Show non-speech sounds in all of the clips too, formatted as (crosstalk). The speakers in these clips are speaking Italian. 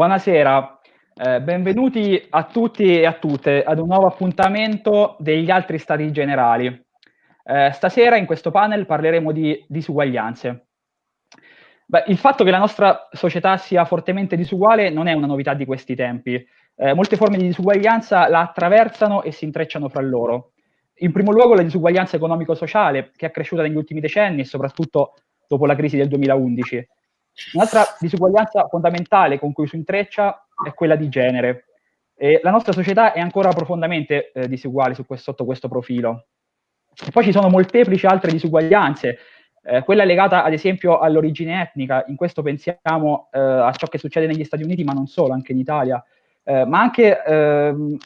Buonasera, eh, benvenuti a tutti e a tutte ad un nuovo appuntamento degli altri stati generali. Eh, stasera in questo panel parleremo di disuguaglianze. Beh, il fatto che la nostra società sia fortemente disuguale non è una novità di questi tempi. Eh, molte forme di disuguaglianza la attraversano e si intrecciano fra loro. In primo luogo la disuguaglianza economico-sociale, che è cresciuta negli ultimi decenni e soprattutto dopo la crisi del 2011. Un'altra disuguaglianza fondamentale con cui si intreccia è quella di genere. E la nostra società è ancora profondamente eh, disuguale questo, sotto questo profilo. E poi ci sono molteplici altre disuguaglianze, eh, quella legata ad esempio all'origine etnica, in questo pensiamo eh, a ciò che succede negli Stati Uniti, ma non solo, anche in Italia, eh, ma anche ehm,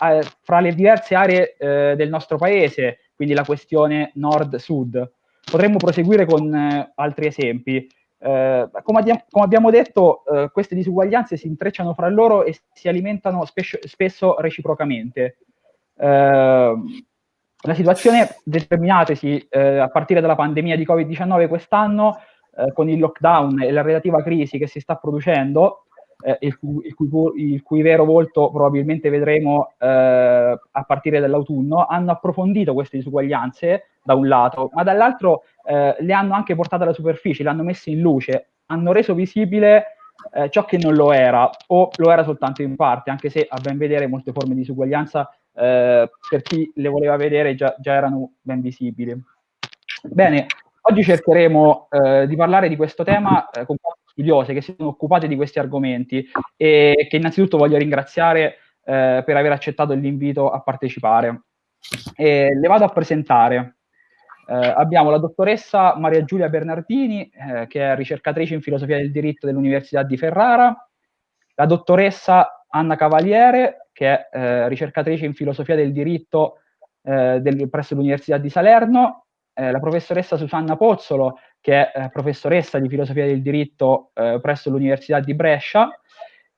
fra le diverse aree eh, del nostro paese, quindi la questione nord-sud. Potremmo proseguire con eh, altri esempi. Eh, come, abbiamo, come, abbiamo detto, eh, queste disuguaglianze si intrecciano fra loro e si alimentano spesso, spesso reciprocamente. Eh, la situazione determinatesi eh, a partire dalla pandemia di Covid-19 quest'anno, eh, con il lockdown e la relativa crisi che si sta producendo, eh, il, cui, il, cui, il, cui, vero volto probabilmente vedremo a partire dall'autunno, hanno approfondito queste disuguaglianze da un lato, ma dall'altro eh, le hanno anche portate alla superficie, le hanno messe in luce, hanno reso visibile eh, ciò che non lo era o lo era soltanto in parte, anche se a ben vedere molte forme di disuguaglianza eh, per chi le voleva vedere già, già, erano ben visibili. Bene, oggi cercheremo eh, di parlare di questo tema eh, con quattro studiose che si sono occupate di questi argomenti e che innanzitutto voglio ringraziare eh, per aver accettato l'invito a partecipare. E le vado a presentare. Eh, abbiamo la dottoressa Maria Giulia Bernardini, eh, che è ricercatrice in filosofia del diritto dell'Università di Ferrara, la dottoressa Anna Cavaliere, che è eh, ricercatrice in filosofia del diritto eh, del, presso l'Università di Salerno, eh, la professoressa Susanna Pozzolo, che è eh, professoressa di filosofia del diritto presso l'Università di Brescia,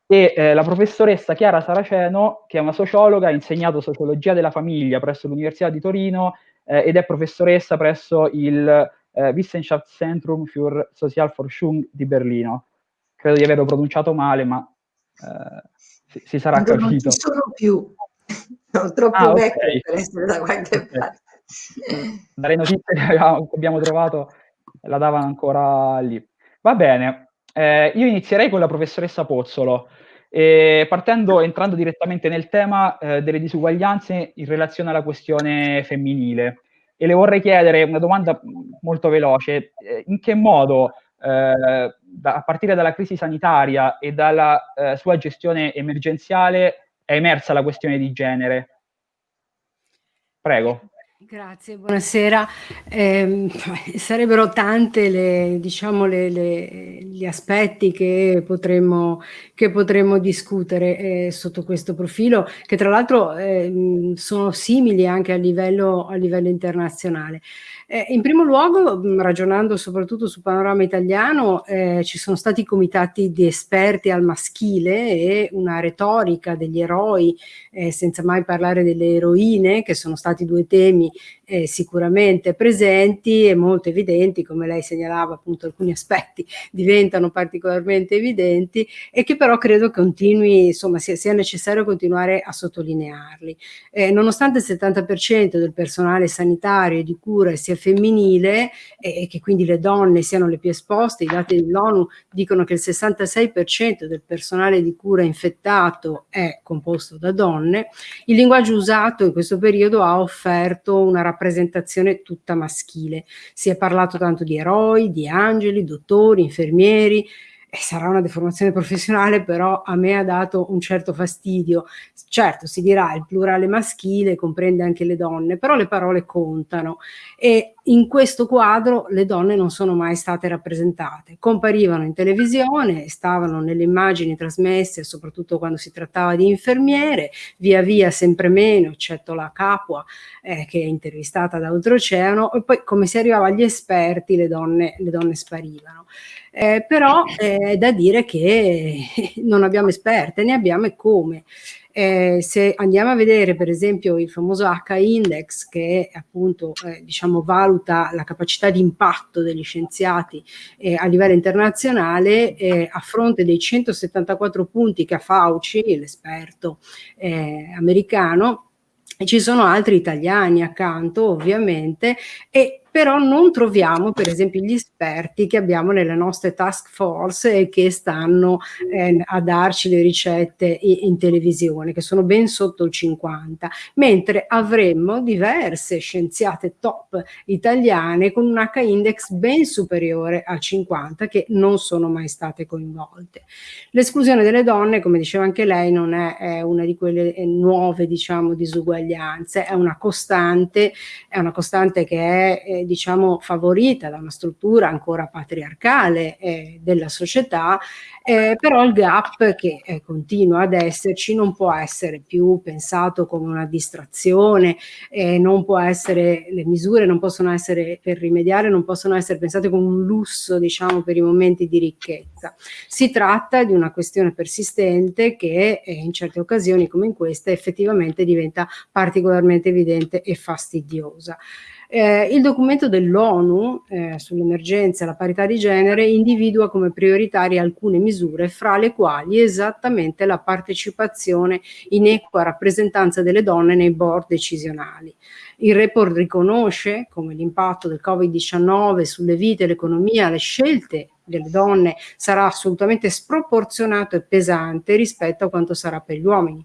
e la professoressa Chiara Saraceno, che è una sociologa, ha insegnato sociologia della famiglia presso l'Università di Torino eh, ed è professoressa presso il eh, Wissenschaftszentrum für Sozialforschung di Berlino. Credo di averlo pronunciato male, ma eh, si, si, sarà Quando capito. Non ci sono più, (laughs) sono troppo ah, vecchio okay. per essere da qualche okay. parte. Dalle notizie che abbiamo trovato la davano ancora lì. Va bene, eh, io inizierei con la professoressa Pozzolo. E partendo, entrando direttamente nel tema eh, delle disuguaglianze in relazione alla questione femminile. E le vorrei chiedere una domanda molto veloce, eh, in che modo eh, da, a partire dalla crisi sanitaria e dalla eh, sua gestione emergenziale è emersa la questione di genere? Prego. Grazie, buonasera. Eh, (laughs) sarebbero tante le, diciamo, le, le, gli aspetti che potremmo, che potremmo discutere eh, sotto questo profilo, che tra l'altro eh, sono simili anche a livello, a livello internazionale. Eh, in primo luogo, ragionando soprattutto sul panorama italiano, eh, ci sono stati comitati di esperti al maschile e una retorica degli eroi, eh, senza mai parlare delle eroine, che sono stati due temi eh, sicuramente presenti e molto evidenti, come lei segnalava appunto alcuni aspetti (laughs) diventano particolarmente evidenti e che però credo continui, insomma sia, sia necessario continuare a sottolinearli. Eh, nonostante il 70% del personale sanitario e di cura sia femminile e che quindi le donne siano le più esposte, i dati dell'ONU dicono che il 66% del personale di cura infettato è composto da donne, il linguaggio usato in questo periodo ha offerto una rappresentazione tutta maschile. Si è parlato tanto di eroi, di angeli, dottori, infermieri, sarà una deformazione professionale, però a me ha dato un certo fastidio. Certo, si dirà il plurale maschile comprende anche le donne, però le parole contano e in questo quadro le donne non sono mai state rappresentate. Comparivano in televisione, stavano nelle immagini trasmesse, soprattutto quando si trattava di infermiere, via via sempre meno, eccetto la Capua eh, che è intervistata da Oltreoceano, e poi come si arrivava agli esperti le donne, le donne sparivano. Eh, però è da dire che (laughs) non abbiamo esperte, ne abbiamo e come. Eh, se andiamo a vedere per esempio il famoso H-index che appunto eh, diciamo valuta la capacità di impatto degli scienziati eh, a livello internazionale eh, a fronte dei 174 punti che ha Fauci, l'esperto eh, americano, ci sono altri italiani accanto ovviamente e però non troviamo per esempio gli esperti che abbiamo nelle nostre task force e che stanno eh, a darci le ricette in, televisione, che sono ben sotto il 50, mentre avremmo diverse scienziate top italiane con un H-index ben superiore al 50 che non sono mai state coinvolte. L'esclusione delle donne, come diceva anche lei, non è, è una di quelle nuove diciamo disuguaglianze, è una costante, è una costante che è eh, diciamo favorita da una struttura ancora patriarcale eh, della società, eh, però il gap che eh, continua ad esserci non può essere più pensato come una distrazione, non può essere, le misure non possono essere per rimediare, non possono essere pensate come un lusso diciamo per i momenti di ricchezza. Si tratta di una questione persistente che eh, in certe occasioni come in questa effettivamente diventa particolarmente evidente e fastidiosa. Eh, il documento dell'ONU eh, sull'emergenza e la parità di genere individua come prioritarie alcune misure, fra le quali esattamente la partecipazione in equa rappresentanza delle donne nei board decisionali. Il report riconosce come l'impatto del Covid-19 sulle vite, l'economia, le scelte delle donne sarà assolutamente sproporzionato e pesante rispetto a quanto sarà per gli uomini,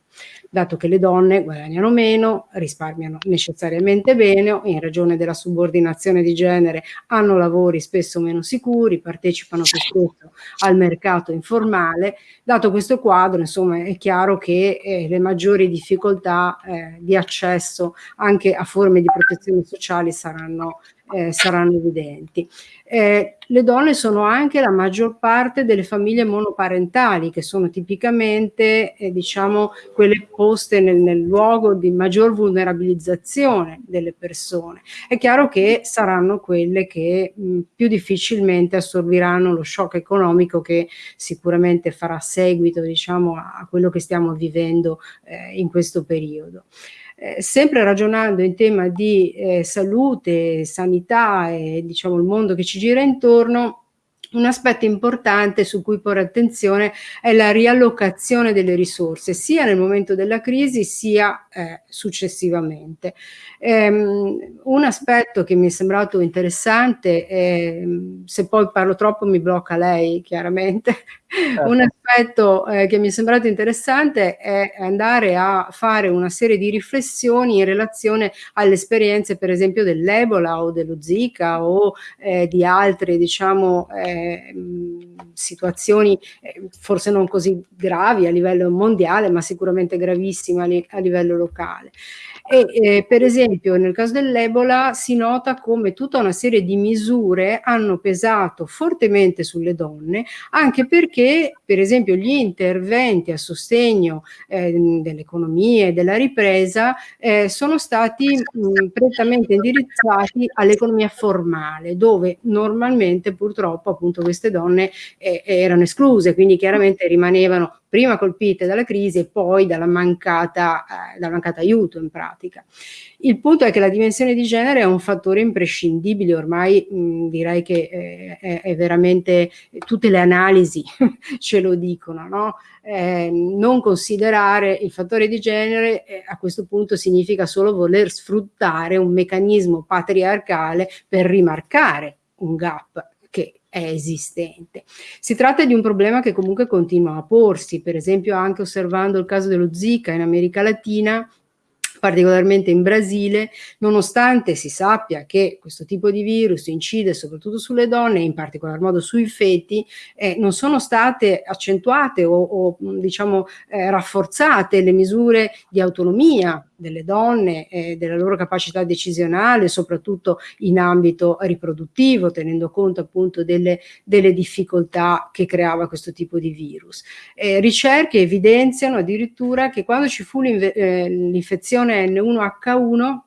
dato che le donne guadagnano meno, risparmiano necessariamente meno, in ragione della subordinazione di genere hanno lavori spesso meno sicuri, partecipano più spesso al mercato informale. Dato questo quadro, insomma, è chiaro che eh, le maggiori difficoltà eh, di accesso anche a forme di protezione sociale saranno eh, saranno evidenti. Eh, le donne sono anche la maggior parte delle famiglie monoparentali, che sono tipicamente eh, diciamo, quelle poste nel, nel, luogo di maggior vulnerabilizzazione delle persone. È chiaro che saranno quelle che mh, più difficilmente assorbiranno lo shock economico che sicuramente farà seguito diciamo, a quello che stiamo vivendo eh, in questo periodo. Eh, sempre ragionando in tema di eh, salute, sanità e diciamo il mondo che ci gira intorno, un aspetto importante su cui porre attenzione è la riallocazione delle risorse, sia nel momento della crisi sia eh, successivamente. Um, un aspetto che mi è sembrato interessante, eh, se poi parlo troppo mi blocca lei chiaramente, certo. un aspetto eh, che mi è sembrato interessante è andare a fare una serie di riflessioni in relazione alle esperienze per esempio dell'Ebola o dello Zika o eh, di altre diciamo eh, situazioni eh, forse non così gravi a livello mondiale, ma sicuramente gravissime a, li a livello locale. E eh, per esempio nel caso dell'Ebola si nota come tutta una serie di misure hanno pesato fortemente sulle donne, anche perché per esempio gli interventi a sostegno eh, dell'economia e della ripresa eh, sono stati mh, prettamente indirizzati all'economia formale, dove normalmente purtroppo appunto queste donne eh, erano escluse, quindi chiaramente rimanevano prima colpite dalla crisi e poi dalla mancata, eh, dal mancato aiuto in pratica. Il punto è che la dimensione di genere è un fattore imprescindibile, ormai mh, direi che eh, è, è, veramente, tutte le analisi (laughs) ce lo dicono, no? eh, non considerare il fattore di genere eh, a questo punto significa solo voler sfruttare un meccanismo patriarcale per rimarcare un gap è esistente. Si tratta di un problema che comunque continua a porsi, per esempio anche osservando il caso dello Zika in America Latina, particolarmente in Brasile, nonostante si sappia che questo tipo di virus incide soprattutto sulle donne, in particolar modo sui feti, eh, non sono state accentuate o, o diciamo eh, rafforzate le misure di autonomia delle donne, eh, della loro capacità decisionale, soprattutto in ambito riproduttivo, tenendo conto appunto delle, delle difficoltà che creava questo tipo di virus. Eh, ricerche evidenziano addirittura che quando ci fu eh, l'infezione N1H1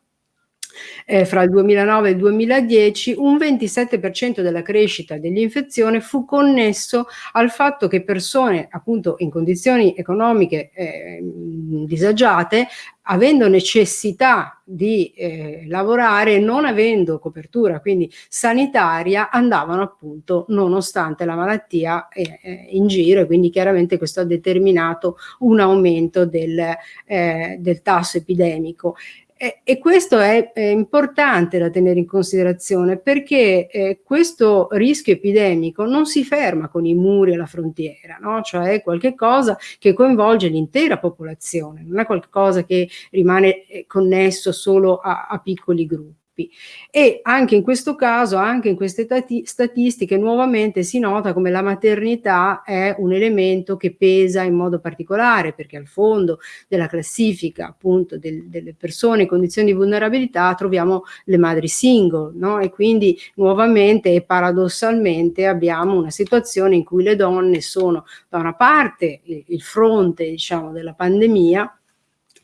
eh, fra il 2009 e il 2010, un 27% della crescita dell'infezione fu connesso al fatto che persone appunto in condizioni economiche eh, disagiate avendo necessità di eh, lavorare, non avendo copertura quindi sanitaria, andavano appunto nonostante la malattia eh, eh in giro e quindi chiaramente questo ha determinato un aumento del, eh, del tasso epidemico. E, e questo è, è, importante da tenere in considerazione perché eh, questo rischio epidemico non si ferma con i muri alla frontiera, no? cioè è qualcosa che coinvolge l'intera popolazione, non è qualcosa che rimane eh, connesso solo a, a piccoli gruppi gruppi e anche in questo caso, anche in queste statistiche nuovamente si nota come la maternità è un elemento che pesa in modo particolare perché al fondo della classifica appunto del, delle persone in condizioni di vulnerabilità troviamo le madri single no? e quindi nuovamente e paradossalmente abbiamo una situazione in cui le donne sono da una parte il, fronte diciamo della pandemia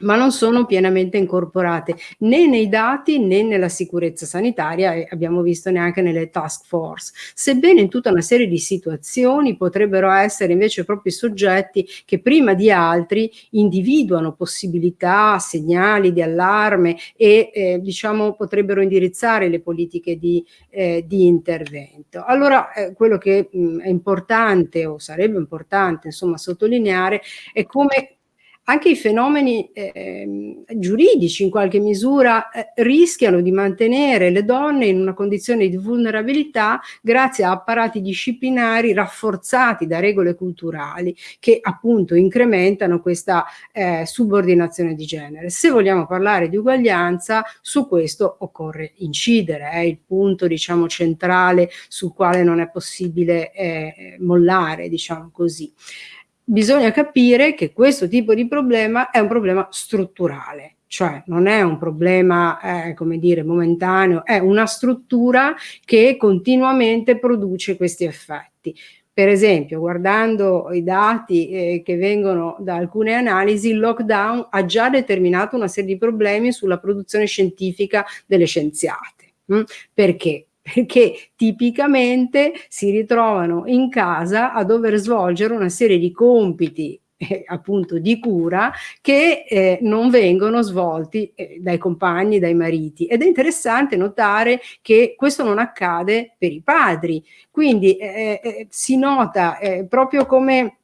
ma non sono pienamente incorporate né nei dati né nella sicurezza sanitaria e abbiamo visto neanche nelle task force, sebbene in tutta una serie di situazioni potrebbero essere invece proprio i soggetti che prima di altri individuano possibilità, segnali di allarme e eh, diciamo potrebbero indirizzare le politiche di, eh, di intervento. Allora eh, quello che mh, è importante o sarebbe importante insomma sottolineare è come anche i fenomeni eh, giuridici in qualche misura eh, rischiano di mantenere le donne in una condizione di vulnerabilità grazie a apparati disciplinari rafforzati da regole culturali che appunto incrementano questa eh, subordinazione di genere. Se vogliamo parlare di uguaglianza su questo occorre incidere, è il punto diciamo centrale sul quale non è possibile eh, mollare diciamo così bisogna capire che questo tipo di problema è un problema strutturale, cioè non è un problema, eh, come dire, momentaneo, è una struttura che continuamente produce questi effetti. Per esempio, guardando i dati eh, che vengono da alcune analisi, il lockdown ha già determinato una serie di problemi sulla produzione scientifica delle scienziate. Hm? Perché? (laughs) perché tipicamente si ritrovano in casa a dover svolgere una serie di compiti (laughs) eh, appunto di cura che eh, non vengono svolti eh, dai compagni, dai mariti ed è interessante notare che questo non accade per i padri quindi eh, eh si nota eh, proprio come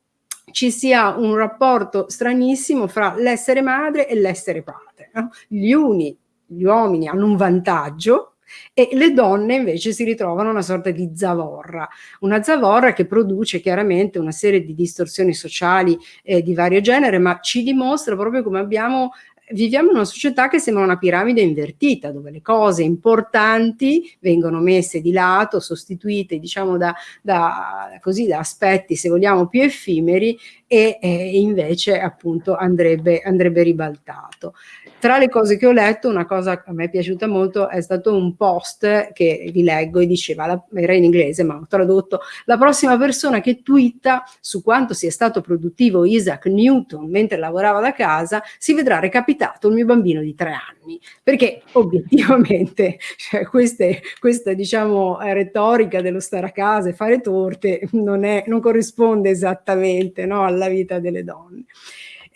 ci sia un rapporto stranissimo fra l'essere madre e l'essere padre no? gli uni gli uomini hanno un vantaggio e le donne invece si ritrovano una sorta di zavorra, una zavorra che produce chiaramente una serie di distorsioni sociali eh, di vario genere, ma ci dimostra proprio come abbiamo viviamo in una società che sembra una piramide invertita, dove le cose importanti vengono messe di lato, sostituite diciamo da, da, così, da aspetti, se vogliamo, più effimeri e eh, invece appunto andrebbe, andrebbe ribaltato. Tra le cose che ho letto, una cosa a me è piaciuta molto è stato un post che vi leggo e diceva, era in inglese ma ho tradotto, la prossima persona che twitta su quanto sia stato produttivo Isaac Newton mentre lavorava da casa si vedrà recapitato il mio bambino di tre anni, perché obiettivamente (laughs) cioè, queste, questa diciamo retorica dello stare a casa e fare torte non, è, non corrisponde esattamente no, alla vita delle donne.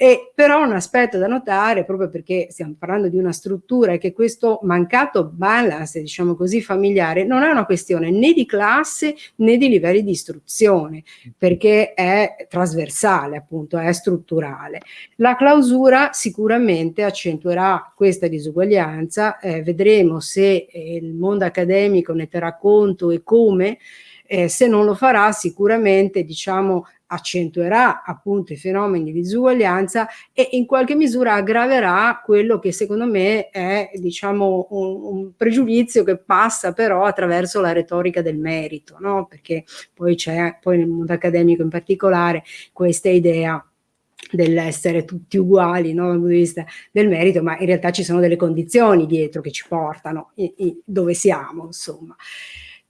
E però un aspetto da notare, proprio perché stiamo parlando di una struttura, è che questo mancato balance, diciamo così, familiare, non è una questione né di classe né di livelli di istruzione, perché è trasversale, appunto, è strutturale. La clausura sicuramente accentuerà questa disuguaglianza, eh, vedremo se eh, il mondo accademico ne terrà conto e come, eh, se non lo farà sicuramente diciamo accentuerà appunto i fenomeni di disuguaglianza e in qualche misura aggraverà quello che secondo me è diciamo un, un pregiudizio che passa però attraverso la retorica del merito, no? perché poi c'è poi nel mondo accademico in particolare questa idea dell'essere tutti uguali no, dal punto di vista del merito, ma in realtà ci sono delle condizioni dietro che ci portano i, i, dove siamo, insomma.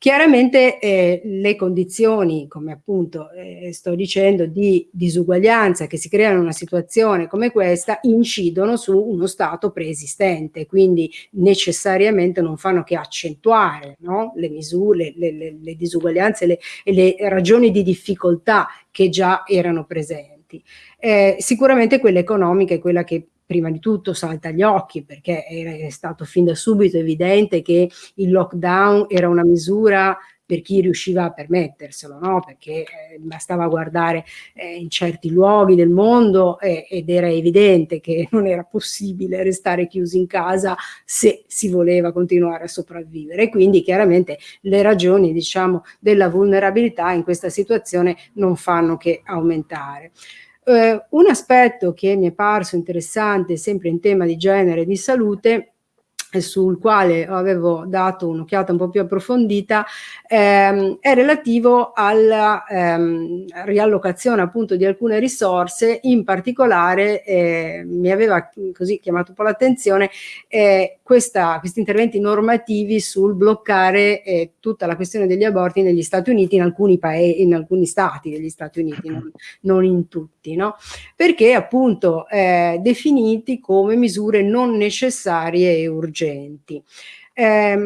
Chiaramente eh, le condizioni, come appunto eh, sto dicendo, di disuguaglianza che si creano in una situazione come questa incidono su uno stato preesistente, quindi necessariamente non fanno che accentuare no? le misure, le, le, le disuguaglianze le, e le ragioni di difficoltà che già erano presenti. Eh, sicuramente quella economica è quella che prima di tutto salta agli occhi perché è stato fin da subito evidente che il lockdown era una misura per chi riusciva a permetterselo, no? perché eh, bastava guardare eh, in certi luoghi del mondo eh, ed era evidente che (laughs) non era possibile restare chiusi in casa se si voleva continuare a sopravvivere. Quindi chiaramente le ragioni diciamo, della vulnerabilità in questa situazione non fanno che aumentare. Eh, un aspetto che mi è parso interessante sempre in tema di genere e di salute sul quale avevo dato un'occhiata un po' più approfondita, ehm, è relativo alla ehm, riallocazione appunto di alcune risorse, in particolare eh, mi aveva così chiamato un po' l'attenzione eh, questi interventi normativi sul bloccare eh, tutta la questione degli aborti negli Stati Uniti, in alcuni, paesi, in alcuni stati degli Stati Uniti, non, non in tutti, no? perché appunto eh, definiti come misure non necessarie e urgenti. Eh,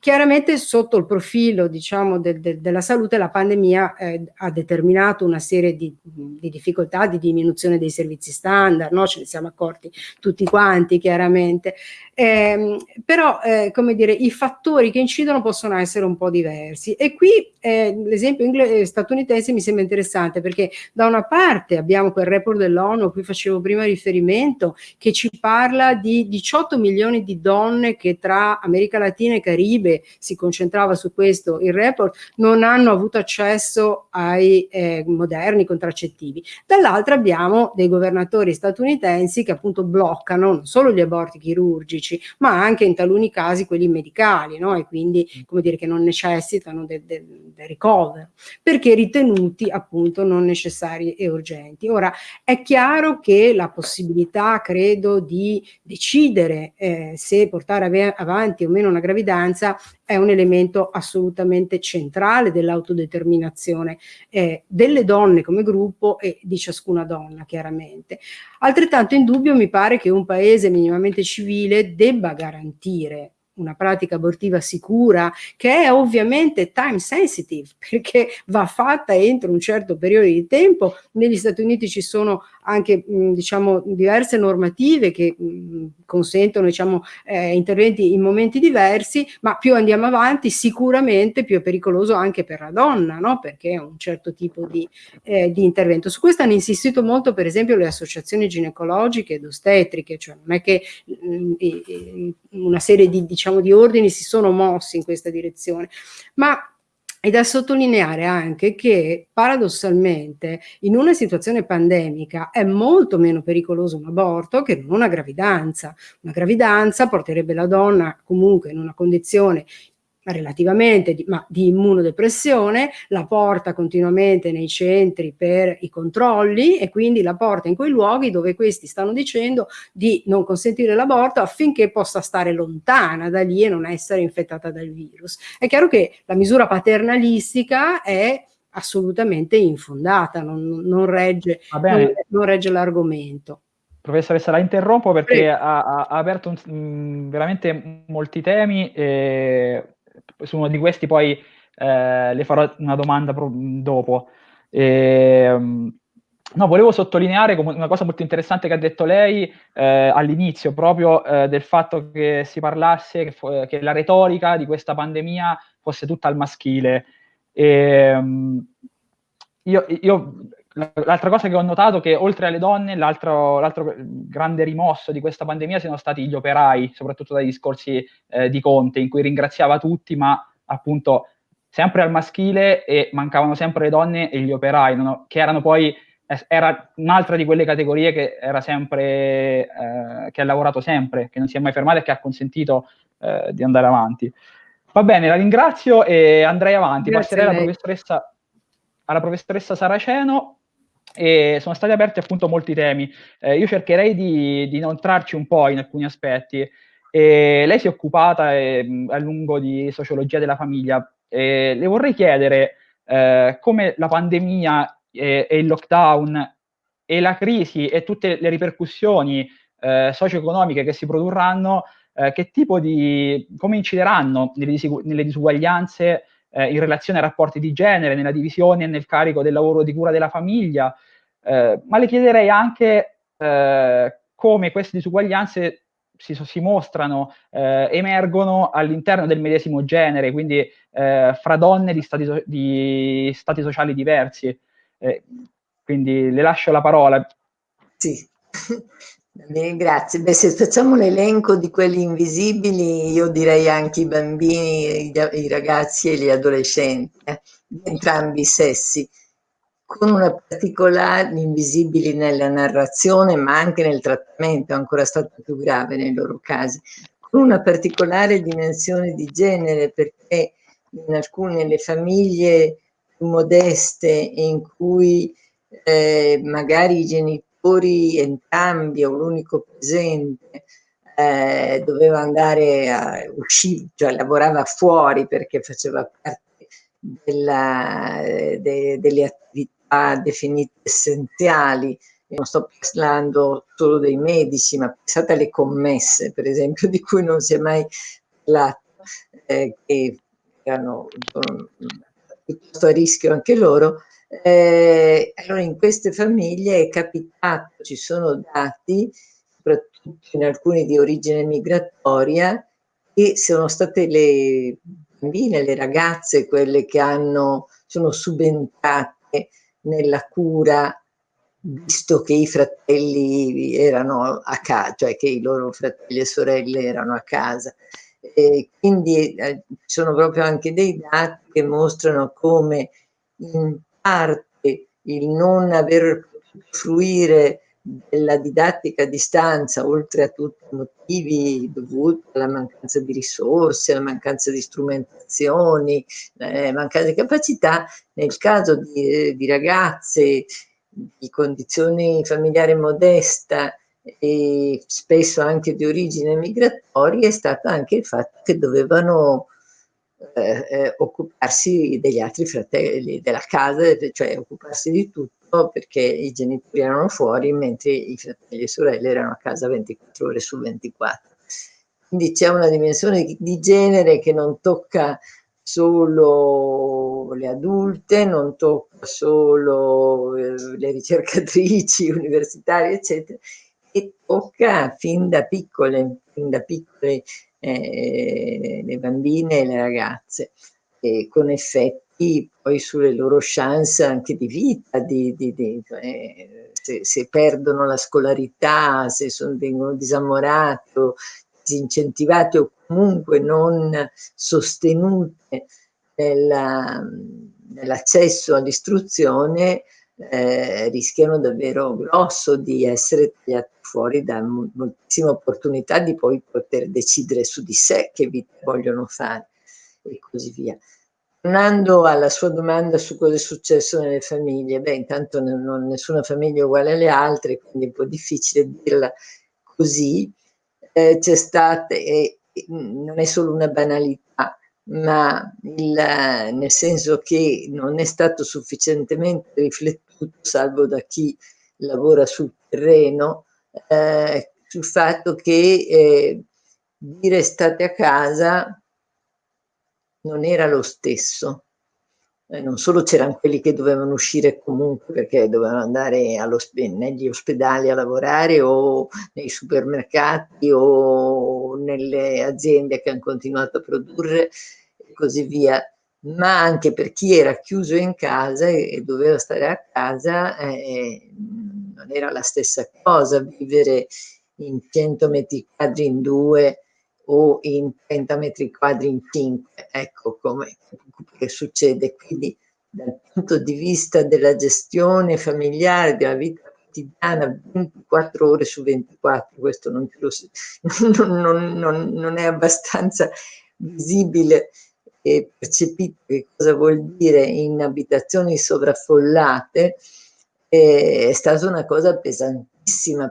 chiaramente sotto il profilo diciamo, de, de, della salute la pandemia eh, ha determinato una serie di, di, difficoltà, di diminuzione dei servizi standard, no? ce ne siamo accorti tutti quanti chiaramente, eh, però eh, come dire i fattori che incidono possono essere un po' diversi e qui eh, l'esempio statunitense mi sembra interessante perché da una parte abbiamo quel report dell'ONU a cui facevo prima riferimento che ci parla di 18 milioni di donne che tra America Latina e Caribe Caribe si concentrava su questo il report, non hanno avuto accesso ai eh, moderni contraccettivi. Dall'altra abbiamo dei governatori statunitensi che appunto bloccano non solo gli aborti chirurgici, ma anche in taluni casi quelli medicali, no? e quindi come dire che non necessitano del, del, del ricovero, perché ritenuti appunto non necessari e urgenti. Ora, è chiaro che la possibilità, credo, di decidere eh, se portare avanti o meno una gravidanza è un elemento assolutamente centrale dell'autodeterminazione eh, delle donne come gruppo e di ciascuna donna chiaramente. Altrettanto indubbio mi pare che un paese minimamente civile debba garantire una pratica abortiva sicura che è ovviamente time sensitive (laughs) perché va fatta entro un certo periodo di tempo. Negli Stati Uniti ci sono anche mh, diciamo diverse normative che mh, consentono diciamo eh, interventi in momenti diversi, ma più andiamo avanti sicuramente più è pericoloso anche per la donna, no? perché è un certo tipo di, eh, di intervento. Su questo hanno insistito molto per esempio le associazioni ginecologiche ed ostetriche, cioè non è che mh, una serie di diciamo di ordini si sono mossi in questa direzione, ma è da sottolineare anche che paradossalmente in una situazione pandemica è molto meno pericoloso un aborto che non una gravidanza. Una gravidanza porterebbe la donna comunque in una condizione relativamente, di, ma di immunodepressione, la porta continuamente nei centri per i controlli e quindi la porta in quei luoghi dove questi stanno dicendo di non consentire l'aborto affinché possa stare lontana da lì e non essere infettata dal virus. È chiaro che la misura paternalistica è assolutamente infondata, non, non regge, non, non regge l'argomento. Professoressa, la interrompo perché ha, ha, aperto un, mh, veramente molti temi. E su uno di questi poi eh, le farò una domanda dopo. E, ehm, no, volevo sottolineare una cosa molto interessante che ha detto lei eh, all'inizio, proprio eh, del fatto che si parlasse, che, che, la retorica di questa pandemia fosse tutta al maschile. E, ehm, io, io L'altra cosa che ho notato è che oltre alle donne, l'altro, l'altro, grande rimosso di questa pandemia siano stati gli operai, soprattutto dai discorsi eh, di Conte, in cui ringraziava tutti, ma appunto sempre al maschile e mancavano sempre le donne e gli operai, no? che erano poi, era un'altra di quelle categorie che era sempre, eh, che ha lavorato sempre, che non si è mai fermata e che ha consentito eh, di andare avanti. Va bene, la ringrazio e andrei avanti. Grazie Passerei alla professoressa, alla professoressa Saraceno e sono stati aperti appunto molti temi. Eh, io cercherei di, di non trarci un po' in alcuni aspetti. E lei si è occupata eh, a lungo di sociologia della famiglia. E le vorrei chiedere eh, come la pandemia e, e, il lockdown e la crisi e tutte le ripercussioni eh, socio-economiche che si produrranno, eh, che tipo di, come incideranno nelle, nelle disuguaglianze eh, in relazione ai rapporti di genere, nella divisione e nel carico del lavoro di cura della famiglia, eh, ma le chiederei anche eh, come queste disuguaglianze si, si mostrano, eh, emergono all'interno del medesimo genere, quindi eh, fra donne di stati, so di stati sociali diversi. Eh, quindi le lascio la parola. Sì, Bene, grazie. Beh, se facciamo l'elenco di quelli invisibili, io direi anche i bambini, i, ragazzi e gli adolescenti, eh, di entrambi i sessi, con una particolare, invisibili nella narrazione, ma anche nel trattamento, ancora stato più grave nei loro casi, con una particolare dimensione di genere, perché in alcune le famiglie più modeste in cui eh, magari i genitori genitori entrambi o l'unico presente eh, doveva andare a uscire, cioè lavorava fuori perché faceva parte della, de, delle attività definite essenziali. Io non sto parlando solo dei medici, ma pensate alle commesse, per esempio, (laughs) di cui non si è mai parlato, eh, che erano piuttosto a rischio anche loro, eh, allora in queste famiglie è capitato, ci sono dati, soprattutto in alcuni di origine migratoria, che sono state le bambine, le ragazze, quelle che hanno, sono subentrate nella cura visto che i fratelli erano a casa, cioè che i loro fratelli e sorelle erano a casa. E quindi eh, ci sono proprio anche dei dati che mostrano come in parte il non aver potuto fruire della didattica a distanza, oltre a tutti i motivi dovuti alla mancanza di risorse, alla mancanza di strumentazioni, eh, mancanza di capacità, nel caso di, di ragazze di condizioni familiari modesta e spesso anche di origine migratoria, è stato anche il fatto che dovevano eh, eh, occuparsi degli altri fratelli della casa, cioè occuparsi di tutto perché i genitori erano fuori mentre i fratelli e sorelle erano a casa 24 ore su 24. Quindi c'è una dimensione di genere che non tocca solo le adulte, non tocca solo eh, le ricercatrici (laughs) universitarie, eccetera, e tocca fin da piccole, fin da piccole eh, le bambine e le ragazze, e con effetti poi sulle loro chance anche di vita, di, di, di, eh, se, se, perdono la scolarità, se sono, vengono disamorate o disincentivate o comunque non sostenute nell'accesso all'istruzione, eh, rischiano davvero grosso di essere tagliati fuori da moltissime opportunità di poi poter decidere su di sé che vita vogliono fare e così via. Tornando alla sua domanda su cosa è successo nelle famiglie, beh intanto non, nessuna famiglia è uguale alle altre, quindi è un po' difficile dirla così, eh, c'è stata, eh, non è solo una banalità, ma il, nel senso che non è stato sufficientemente riflettuto, salvo da chi lavora sul terreno, eh, sul fatto che eh, dire state a casa non era lo stesso. Eh, non solo c'erano quelli che dovevano uscire comunque perché dovevano andare negli ospedali a lavorare o nei supermercati o nelle aziende che hanno continuato a produrre e così via, ma anche per chi era chiuso in casa e, e doveva stare a casa eh, non era la stessa cosa vivere in 100 metri quadri in due o in 30 metri quadri in 5, ecco come che succede. Quindi dal punto di vista della gestione familiare, della vita quotidiana, 24 ore su 24, questo non, lo, (laughs) non, non, non è abbastanza visibile e percepito che cosa vuol dire in abitazioni sovraffollate, è stata una cosa pesantissima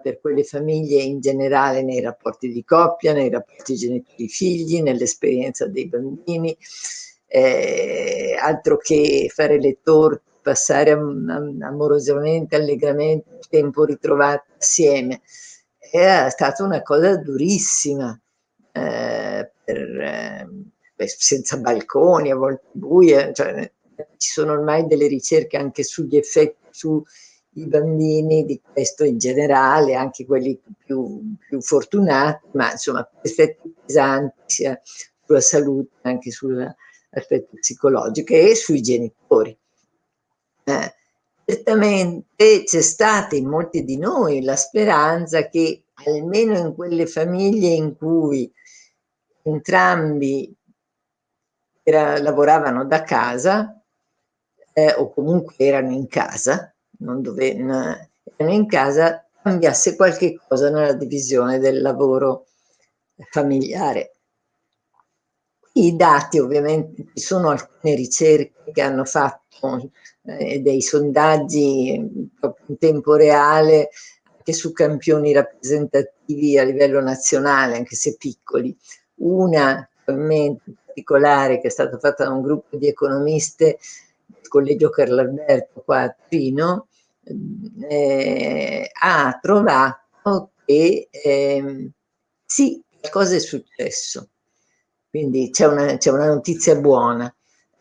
per quelle famiglie in generale nei rapporti di coppia, nei rapporti genitori-figli, nell'esperienza dei bambini eh, altro che fare le torte, passare am am amorosamente, allegramente tempo ritrovato assieme. Era stata una cosa durissima, eh, per, eh, senza balconi, a volte buie, cioè, ci sono ormai delle ricerche anche sugli effetti sui bambini di questo in generale, anche quelli più, più fortunati, ma insomma effetti pesanti sia sulla salute anche sull'aspetto psicologico e sui genitori. Eh, certamente c'è stata in molti di noi la speranza che almeno in quelle famiglie in cui entrambi era, lavoravano da casa eh, o comunque erano in casa, non dove, erano in casa, cambiasse qualche cosa nella divisione del lavoro familiare. I dati ovviamente, ci sono alcune ricerche che hanno fatto eh, dei sondaggi in tempo reale anche su campioni rappresentativi a livello nazionale, anche se piccoli. Una in particolare che è stata fatta da un gruppo di economiste Collegio Carlo Alberto qua a Trino, eh, ha trovato che eh, sì, qualcosa è successo. Quindi c'è una, una, notizia buona.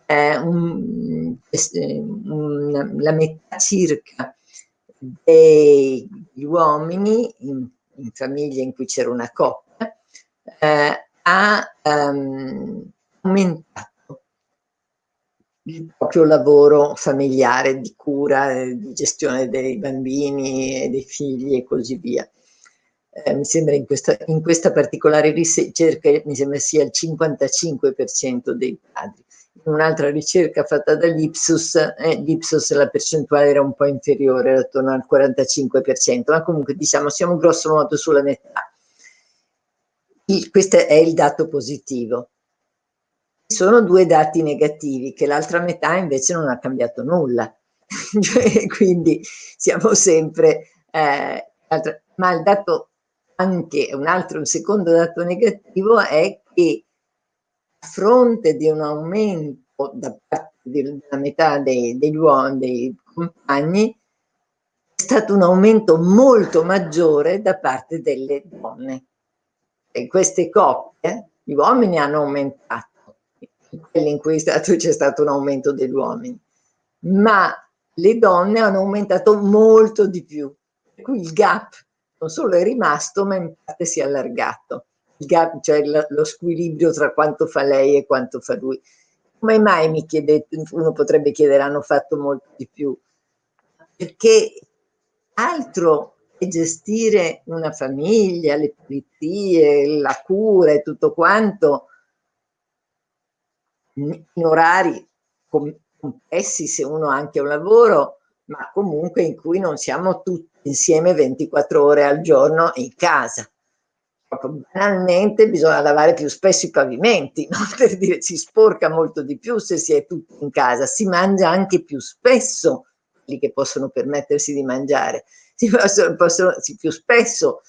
Eh, un, un, la metà circa degli uomini in, in famiglie in cui c'era una coppia eh, ha um, aumentato il proprio lavoro familiare di cura, eh, di gestione dei bambini e dei figli e così via. Eh, mi sembra in questa, in questa particolare ricerca mi sembra sia il 55% dei padri. In un'altra ricerca fatta dall'Ipsos, eh, l'Ipsos la percentuale era un po' inferiore, era attorno al 45%, ma comunque diciamo siamo grosso modo sulla metà il, questo è il dato positivo. Sono due dati negativi, che l'altra metà invece non ha cambiato nulla. (laughs) Cioè, quindi siamo sempre... Eh, ma il dato anche, un altro, un secondo dato negativo è che a fronte di un aumento da parte della metà dei, degli uomini, dei compagni, è stato un aumento molto maggiore da parte delle donne in queste coppie gli uomini hanno aumentato, in cui c'è stato un aumento degli uomini, ma le donne hanno aumentato molto di più. Per cui il gap non solo è rimasto, ma in parte si è allargato. Il gap, cioè lo squilibrio tra quanto fa lei e quanto fa lui. Come mai mi chiedete, uno potrebbe chiedere, hanno fatto molto di più? Perché altro gestire una famiglia, le pulizie, la cura e tutto quanto in orari complessi se uno ha anche un lavoro, ma comunque in cui non siamo tutti insieme 24 ore al giorno in casa. Proprio banalmente bisogna lavare più spesso i pavimenti, (laughs) no? per dire si sporca molto di più se si è tutti in casa, si mangia anche più spesso quelli che possono permettersi di mangiare (laughs) si possono, possono si più spesso,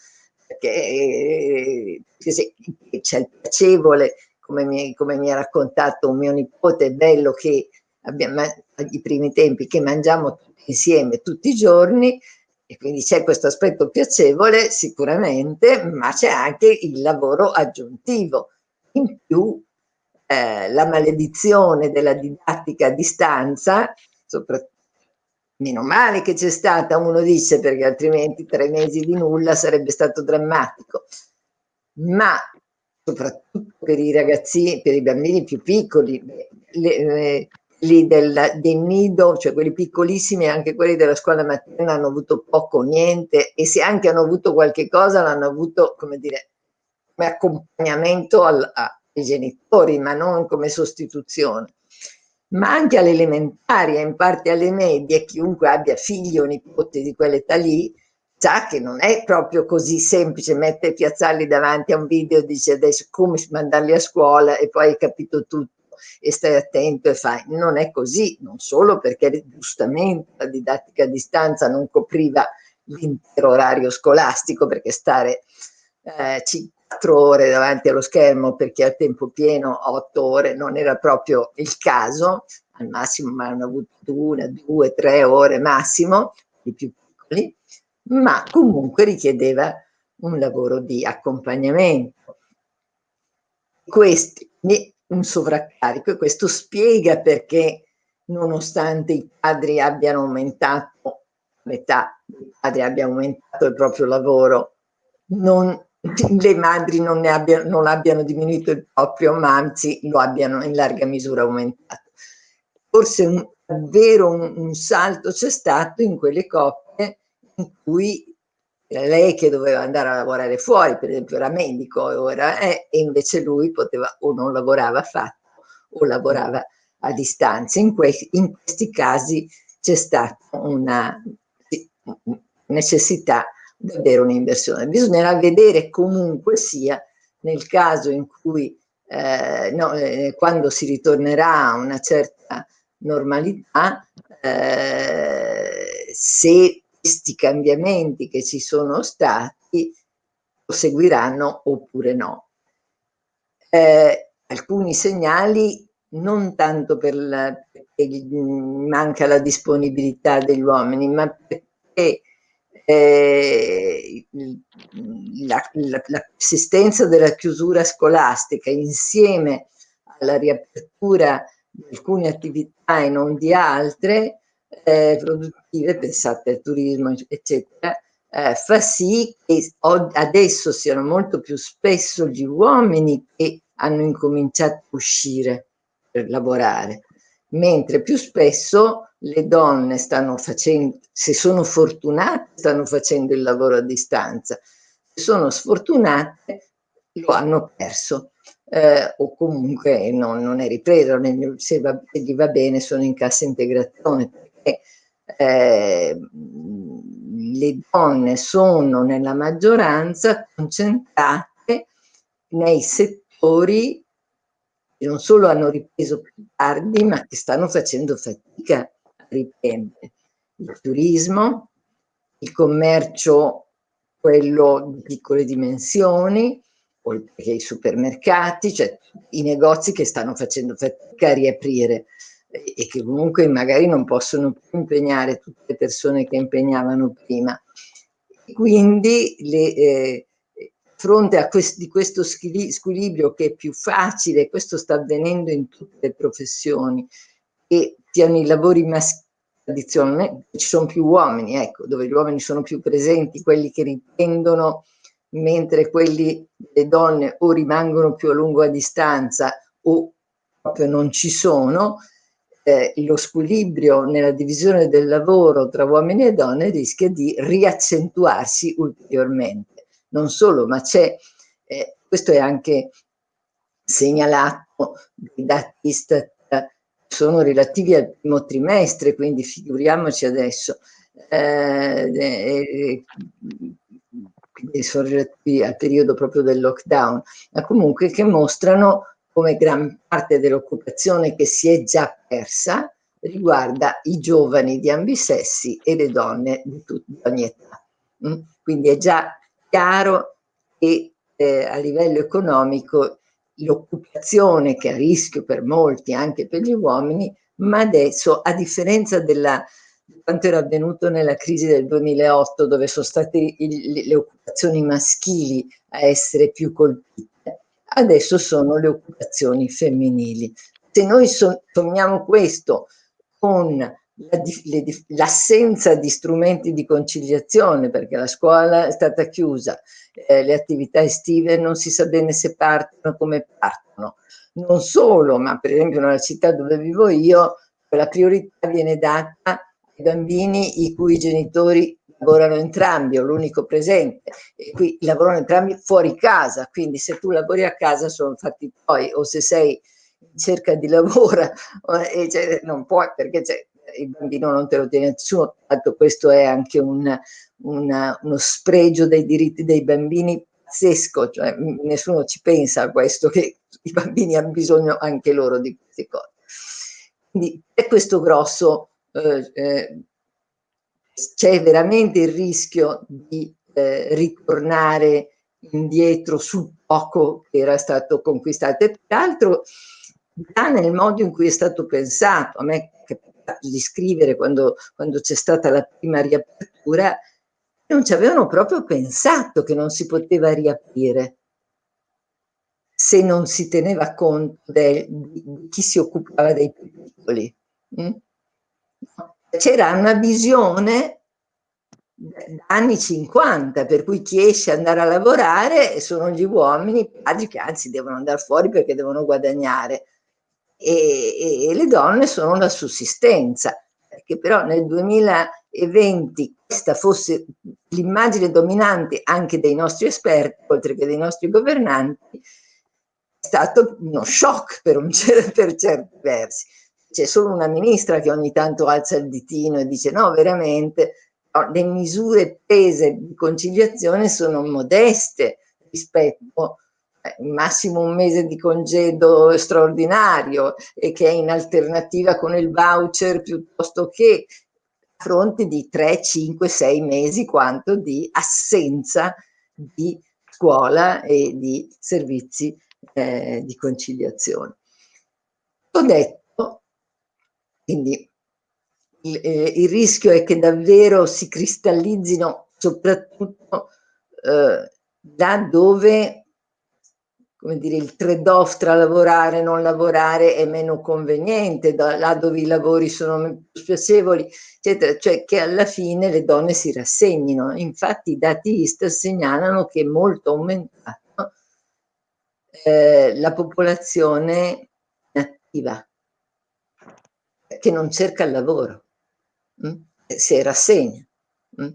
perché, perché c'è il piacevole, come mi, come mi, ha raccontato un mio nipote, è bello che abbiamo ai primi tempi che mangiamo tutti insieme tutti i giorni e quindi c'è questo aspetto piacevole sicuramente, ma c'è anche il lavoro aggiuntivo. In più eh, la maledizione della didattica a distanza, Meno male che c'è stata, uno dice, perché altrimenti tre mesi di nulla sarebbe stato drammatico. Ma soprattutto per i ragazzi, per i bambini più piccoli, le, le, lì del, del nido, cioè quelli piccolissimi, anche quelli della scuola mattina hanno avuto poco o niente. E se anche hanno avuto qualche cosa l'hanno avuto, come dire, come accompagnamento al, ai genitori, ma non come sostituzione. Ma anche alle elementari e in parte alle medie, chiunque abbia figli o nipoti di quell'età lì, sa che non è proprio così semplice mettere piazzarli davanti a un video e dice adesso come mandarli a scuola e poi hai capito tutto e stai attento e fai. Non è così, non solo perché giustamente la didattica a distanza non copriva l'intero orario scolastico perché stare eh, quattro ore davanti allo schermo perché a tempo pieno otto ore non era proprio il caso, al massimo ma hanno avuto una, due, tre ore massimo, i più piccoli, ma comunque richiedeva un lavoro di accompagnamento. Questi, un sovraccarico e questo spiega perché nonostante i padri abbiano aumentato, metà dei padri abbia aumentato il proprio lavoro, non, le madri non, ne abbiano, non abbiano diminuito il proprio, ma anzi lo abbiano in larga misura aumentato. Forse un, davvero un, un salto c'è stato in quelle coppie in cui lei che doveva andare a lavorare fuori, per esempio era medico ora, eh, e invece lui poteva o non lavorava affatto o lavorava a distanza. In, que in questi casi c'è stata una necessità davvero un'inversione. Bisognerà vedere comunque sia nel caso in cui eh, no, eh, quando si ritornerà a una certa normalità eh, se questi cambiamenti che ci sono stati proseguiranno oppure no. Eh, alcuni segnali non tanto per la, perché manca la disponibilità degli uomini, ma perché eh, la, la, la, persistenza della chiusura scolastica insieme alla riapertura di alcune attività e non di altre eh, produttive, pensate al turismo, eccetera, eh, fa sì che adesso siano molto più spesso gli uomini che hanno incominciato a uscire per lavorare, mentre più spesso le donne stanno facendo, se sono fortunate, stanno facendo il lavoro a distanza, se sono sfortunate lo hanno perso eh, o comunque non, non è ripreso, se, va, se, gli va bene sono in cassa integrazione perché eh, le donne sono nella maggioranza concentrate nei settori che non solo hanno ripreso più tardi ma che stanno facendo fatica a riprendere. Il turismo, il commercio, quello di piccole dimensioni, oltre che i supermercati, cioè i negozi che stanno facendo fatica a riaprire e che comunque magari non possono più impegnare tutte le persone che impegnavano prima. Quindi le, eh, fronte a quest di questo squilibrio che è più facile, questo sta avvenendo in tutte le professioni, che siano i lavori maschili tradizionalmente ci sono più uomini, ecco, dove gli uomini sono più presenti, quelli che riprendono mentre quelli le donne o rimangono più a lungo a distanza o proprio non ci sono, eh, lo squilibrio nella divisione del lavoro tra uomini e donne rischia di riaccentuarsi ulteriormente. Non solo, ma c'è, eh, questo è anche segnalato dai dati Istat, sono relativi al primo trimestre, quindi figuriamoci adesso, eh, eh sono relativi al periodo proprio del lockdown, ma comunque che mostrano come gran parte dell'occupazione che si è già persa riguarda i giovani di ambisessi e le donne di, di ogni età. Mm? Quindi è già chiaro che eh, a livello economico l'occupazione che è a rischio per molti, anche per gli uomini, ma adesso a differenza della quanto era avvenuto nella crisi del 2008 dove sono state il, le occupazioni maschili a essere più colpite, adesso sono le occupazioni femminili. Se noi sommiamo questo con l'assenza la, di strumenti di conciliazione perché la scuola è stata chiusa, eh, le attività estive non si sa bene se partono, come partono. Non solo, ma per esempio nella città dove vivo io, la priorità viene data ai bambini i cui genitori lavorano entrambi o l'unico presente e qui lavorano entrambi fuori casa, quindi se tu lavori a casa sono fatti poi o se sei in cerca di lavoro (laughs) e cioè, non puoi perché il bambino non te lo tiene nessuno, tanto questo è anche un, una, uno spregio dei diritti dei bambini pazzesco, cioè nessuno ci pensa a questo che i bambini hanno bisogno anche loro di queste cose. Quindi è questo grosso eh, eh, c'è veramente il rischio di eh, ritornare indietro sul poco che era stato conquistato e peraltro già nel modo in cui è stato pensato, a me è capitato di scrivere quando, quando c'è stata la prima riapertura, non ci avevano proprio pensato che non si poteva riaprire se non si teneva conto del, di chi si occupava dei piccoli. Mm? C'era una visione anni 50, per cui chi esce ad andare a lavorare sono gli uomini, padri che anzi devono andare fuori perché devono guadagnare e, e, le donne sono la sussistenza, perché però nel 2020 questa fosse l'immagine dominante anche dei nostri esperti, oltre che dei nostri governanti, è stato uno shock per, un, per certi versi. C'è solo una ministra che ogni tanto alza il ditino e dice no, veramente le misure prese di conciliazione sono modeste rispetto al eh, massimo un mese di congedo straordinario e che è in alternativa con il voucher piuttosto che a fronte di 3, 5, 6 mesi quanto di assenza di scuola e di servizi eh, di conciliazione. Ho detto, quindi il, eh, il, rischio è che davvero si cristallizzino soprattutto eh, là dove come dire, il trade-off tra lavorare e non lavorare è meno conveniente, da, là dove i lavori sono più spiacevoli, eccetera, cioè che alla fine le donne si rassegnino. Infatti i dati ISTA segnalano che è molto aumentato eh, la popolazione attiva, che non cerca il lavoro mh? Mm? si rassegna. Mh? Mm?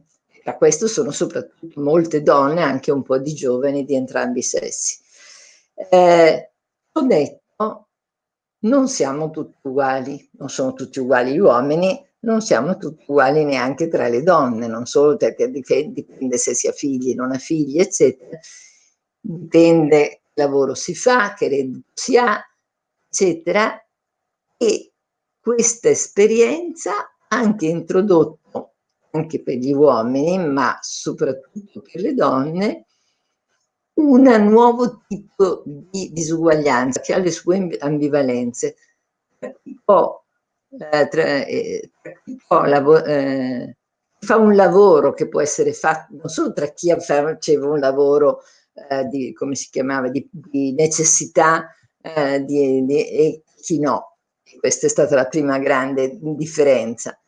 A questo sono soprattutto molte donne, anche un po' di giovani di entrambi i sessi. Eh, ho detto, non siamo tutti uguali, non sono tutti uguali gli uomini, non siamo tutti uguali neanche tra le donne, non solo perché dipende se si ha figli, non ha figli, eccetera, dipende che lavoro si fa, che reddito si ha, eccetera, e questa esperienza anche introdotto, anche per gli uomini, ma soprattutto per le donne, un nuovo tipo di disuguaglianza che ha le sue ambivalenze. Può, eh, tra, eh, può eh, fa un lavoro che può essere fatto non solo tra chi faceva un lavoro eh, di, come si chiamava, di, di necessità eh, di, di, e chi no. Questa è stata la prima grande differenza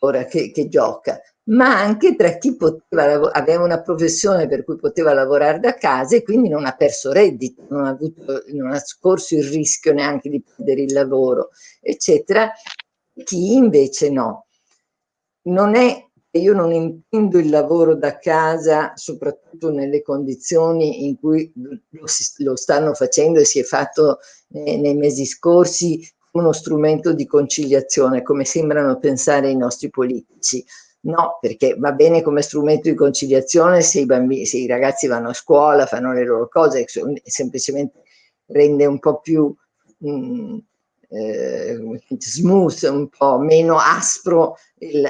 ora che, che gioca, ma anche tra chi poteva, aveva una professione per cui poteva lavorare da casa e quindi non ha perso reddito, non ha, avuto, non ha scorso il rischio neanche di perdere il lavoro, eccetera, chi invece no. Non è io non intendo il lavoro da casa, soprattutto nelle condizioni in cui lo, lo stanno facendo e si è fatto eh, nei mesi scorsi uno strumento di conciliazione, come sembrano pensare i nostri politici. No, perché va bene come strumento di conciliazione se i, bambini, se i ragazzi vanno a scuola, fanno le loro cose, semplicemente rende un po' più mh, mm, eh, smooth, un po' meno aspro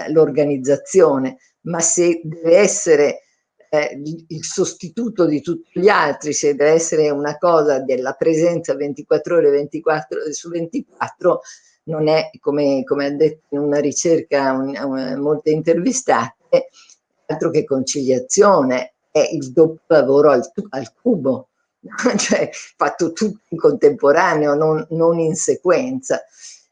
l'organizzazione, ma se deve essere eh, il sostituto di tutti gli altri, se deve essere una cosa della presenza 24 ore 24 su 24, non è come, come ha detto in una ricerca un, un, molte intervistate, altro che conciliazione, è il doppio lavoro al, al cubo, (laughs) cioè fatto tutto in contemporaneo, non, non in sequenza.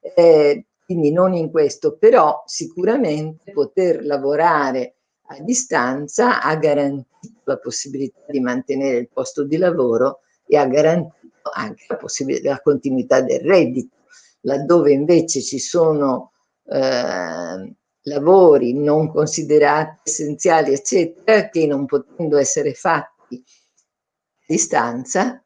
Eh, quindi non in questo, però sicuramente poter lavorare a distanza ha garantito la possibilità di mantenere il posto di lavoro e ha garantito anche la, la continuità del reddito, laddove invece ci sono eh, lavori non considerati essenziali, eccetera, che non potendo essere fatti distanza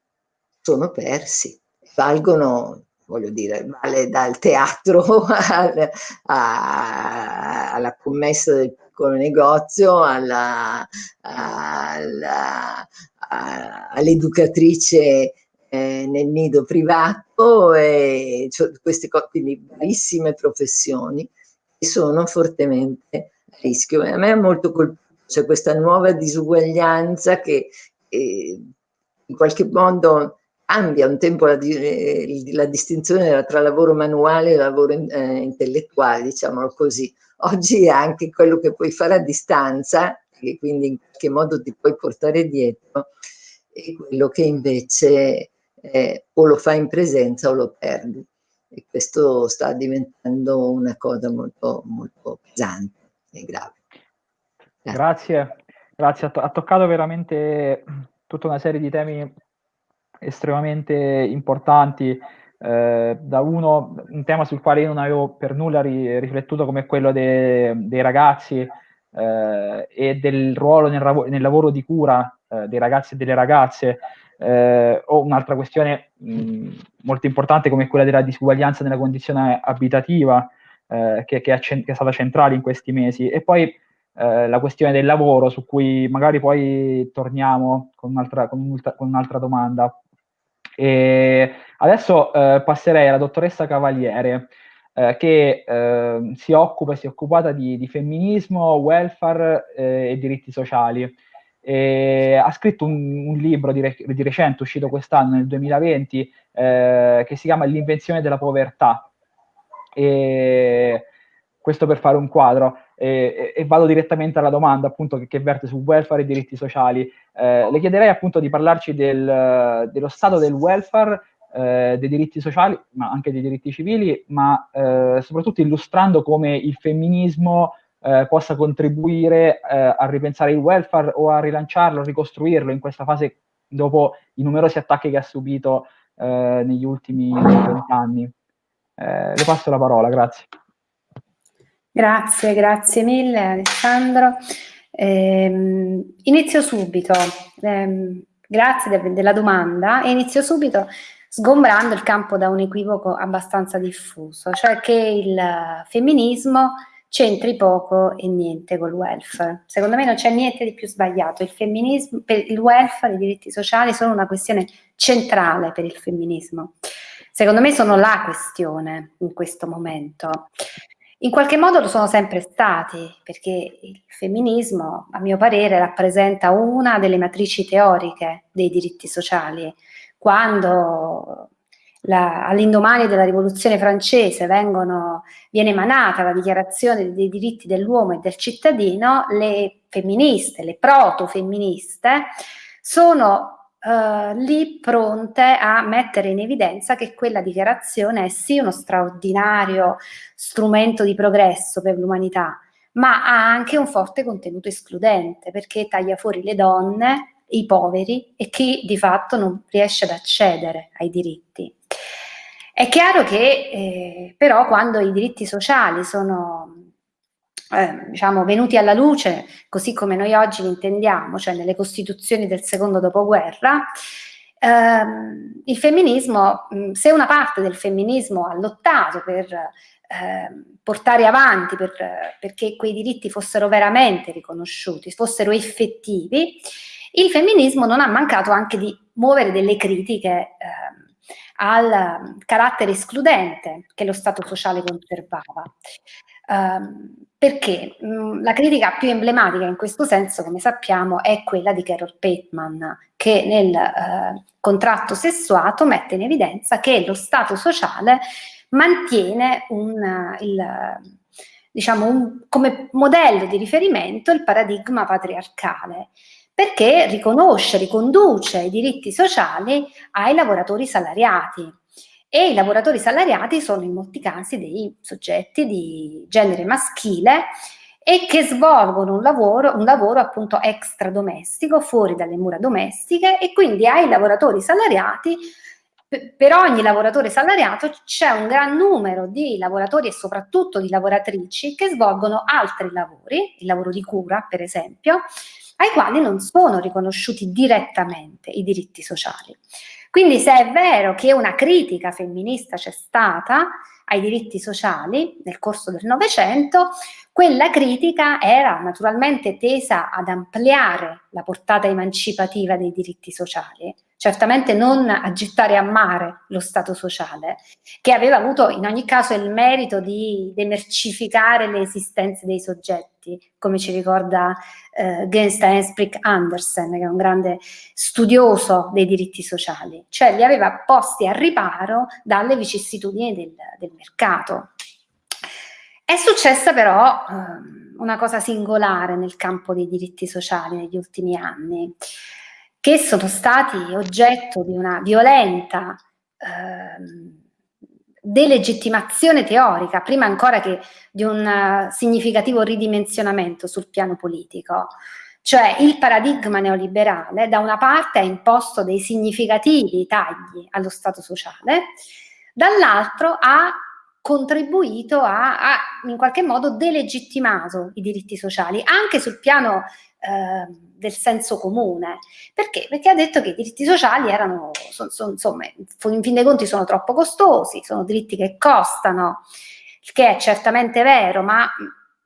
sono persi, valgono voglio dire, vale dal teatro (laughs) al, a, alla commessa del piccolo negozio, all'educatrice eh, nel nido privato, e, cioè, queste quindi bellissime professioni che sono fortemente a rischio. E a me è molto colpito, cioè questa nuova disuguaglianza che, eh, in qualche modo cambia un tempo la, eh, la distinzione tra lavoro manuale e lavoro eh, intellettuale, diciamolo così. Oggi è anche quello che puoi fare a distanza, che quindi in qualche modo ti puoi portare dietro, e quello che invece eh, o lo fai in presenza o lo perdi. E questo sta diventando una cosa molto, molto pesante e grave. Grazie, grazie. To ha toccato veramente tutta una serie di temi estremamente importanti. Eh, da uno, un tema sul quale io non avevo per nulla ri riflettuto come quello de dei ragazzi eh, e del ruolo nel, nel lavoro di cura eh, dei ragazzi e delle ragazze, eh, o un'altra questione mh, molto importante come quella della disuguaglianza nella condizione abitativa, eh, che, che, è che, è stata centrale in questi mesi, e poi eh, la questione del lavoro, su cui magari poi torniamo con un'altra, con con un'altra domanda. E adesso eh, passerei alla dottoressa Cavaliere, eh, che eh, si occupa, si è occupata di, di femminismo, welfare eh, e diritti sociali. E ha scritto un, un libro di, re, di, recente, uscito quest'anno, nel 2020, eh, che si chiama L'invenzione della povertà. E questo per fare un quadro. E, e, vado direttamente alla domanda appunto che, che verte su welfare e diritti sociali. Eh, le chiederei appunto di parlarci del, dello stato del welfare, eh, dei diritti sociali, ma anche dei diritti civili, ma eh, soprattutto illustrando come il femminismo eh, possa contribuire eh, a ripensare il welfare o a rilanciarlo, a ricostruirlo in questa fase dopo i numerosi attacchi che ha subito eh, negli ultimi vent'anni. le passo la parola, grazie. Grazie, grazie mille Alessandro. Eh, inizio subito, eh, grazie de della domanda, e inizio subito sgombrando il campo da un equivoco abbastanza diffuso, cioè che il femminismo c'entri poco e niente col welfare. Secondo me non c'è niente di più sbagliato. Il femminismo, per il welfare, i diritti sociali sono una questione centrale per il femminismo. Secondo me sono la questione in questo momento. In qualche modo lo sono sempre stati, perché il femminismo, a mio parere, rappresenta una delle matrici teoriche dei diritti sociali. Quando all'indomani della rivoluzione francese vengono, viene emanata la dichiarazione dei diritti dell'uomo e del cittadino, le femministe, le proto-femministe, sono Uh, lì pronte a mettere in evidenza che quella dichiarazione è sì uno straordinario strumento di progresso per l'umanità, ma ha anche un forte contenuto escludente perché taglia fuori le donne, i poveri e chi di fatto non riesce ad accedere ai diritti. È chiaro che eh, però quando i diritti sociali sono eh, diciamo, venuti alla luce, così come noi oggi li intendiamo, cioè nelle costituzioni del secondo dopoguerra, ehm, il femminismo, se una parte del femminismo ha lottato per eh, portare avanti, per, perché quei diritti fossero veramente riconosciuti, fossero effettivi, il femminismo non ha mancato anche di muovere delle critiche eh, al carattere escludente che lo Stato sociale conservava. Um, perché mm, la critica più emblematica in questo senso, come sappiamo, è quella di Carol Pateman, che nel eh, contratto sessuato mette in evidenza che lo Stato sociale mantiene un, il, diciamo un, come modello di riferimento il paradigma patriarcale, perché riconosce, riconduce i diritti sociali ai lavoratori salariati, e i lavoratori salariati sono in molti casi dei soggetti di genere maschile e che svolgono un lavoro, un lavoro appunto extra domestico, fuori dalle mura domestiche e quindi ai lavoratori salariati per ogni lavoratore salariato c'è un gran numero di lavoratori e soprattutto di lavoratrici che svolgono altri lavori, il lavoro di cura per esempio, ai quali non sono riconosciuti direttamente i diritti sociali. Quindi se è vero che una critica femminista c'è stata ai diritti sociali nel corso del Novecento, quella critica era naturalmente tesa ad ampliare la portata emancipativa dei diritti sociali, certamente non a gettare a mare lo Stato sociale, che aveva avuto in ogni caso il merito di demercificare le esistenze dei soggetti, come ci ricorda eh, Genstein Sprick Andersen, che è un grande studioso dei diritti sociali, cioè li aveva posti a riparo dalle vicissitudini del, del mercato. È successa però eh, una cosa singolare nel campo dei diritti sociali negli ultimi anni, che sono stati oggetto di una violenta eh, delegittimazione teorica, prima ancora che di un uh, significativo ridimensionamento sul piano politico. Cioè il paradigma neoliberale da una parte ha imposto dei significativi tagli allo Stato sociale, dall'altro ha contribuito a, a, in qualche modo delegittimato i diritti sociali, anche sul piano eh, del senso comune. Perché? Perché ha detto che i diritti sociali erano, son, son, insomma, in fin dei conti sono troppo costosi, sono diritti che costano, che è certamente vero, ma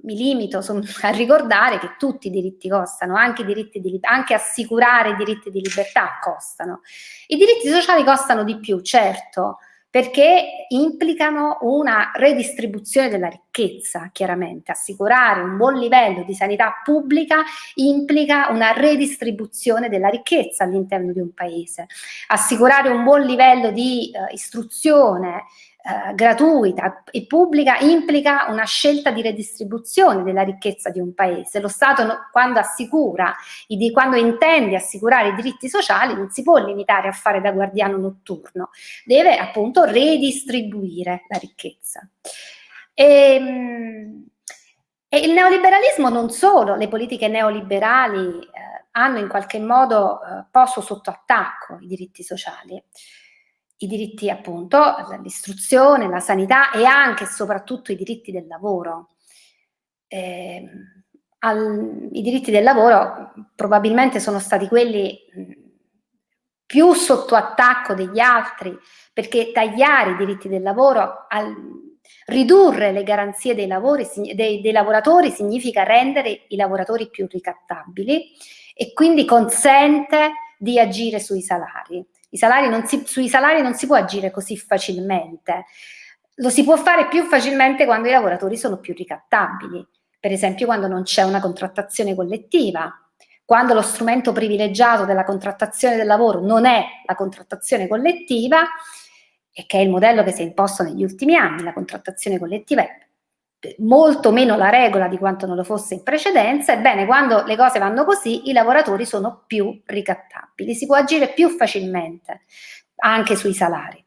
mi limito (laughs) a ricordare che tutti i diritti costano, anche, i diritti di, anche assicurare i diritti di libertà costano. I diritti sociali costano di più, certo, perché implicano una redistribuzione della ricchezza, chiaramente. Assicurare un buon livello di sanità pubblica implica una redistribuzione della ricchezza all'interno di un paese. Assicurare un buon livello di uh, istruzione, eh, gratuita e pubblica implica una scelta di redistribuzione della ricchezza di un paese. Lo Stato quando assicura, quando intende assicurare i diritti sociali non si può limitare a fare da guardiano notturno, deve appunto redistribuire la ricchezza. E, ehm, e il neoliberalismo non solo, le politiche neoliberali eh, hanno in qualche modo eh, posto sotto attacco i diritti sociali, i diritti appunto, l'istruzione, la sanità e anche e soprattutto i diritti del lavoro. Eh, al, I diritti del lavoro probabilmente sono stati quelli più sotto attacco degli altri, perché tagliare i diritti del lavoro, al, ridurre le garanzie dei, lavori, dei, dei lavoratori significa rendere i lavoratori più ricattabili e quindi consente di agire sui salari. Salari si, sui salari non si può agire così facilmente. Lo si può fare più facilmente quando i lavoratori sono più ricattabili, per esempio quando non c'è una contrattazione collettiva, quando lo strumento privilegiato della contrattazione del lavoro non è la contrattazione collettiva, e che è il modello che si è imposto negli ultimi anni, la contrattazione collettiva è molto meno la regola di quanto non lo fosse in precedenza, ebbene quando le cose vanno così i lavoratori sono più ricattabili, si può agire più facilmente anche sui salari.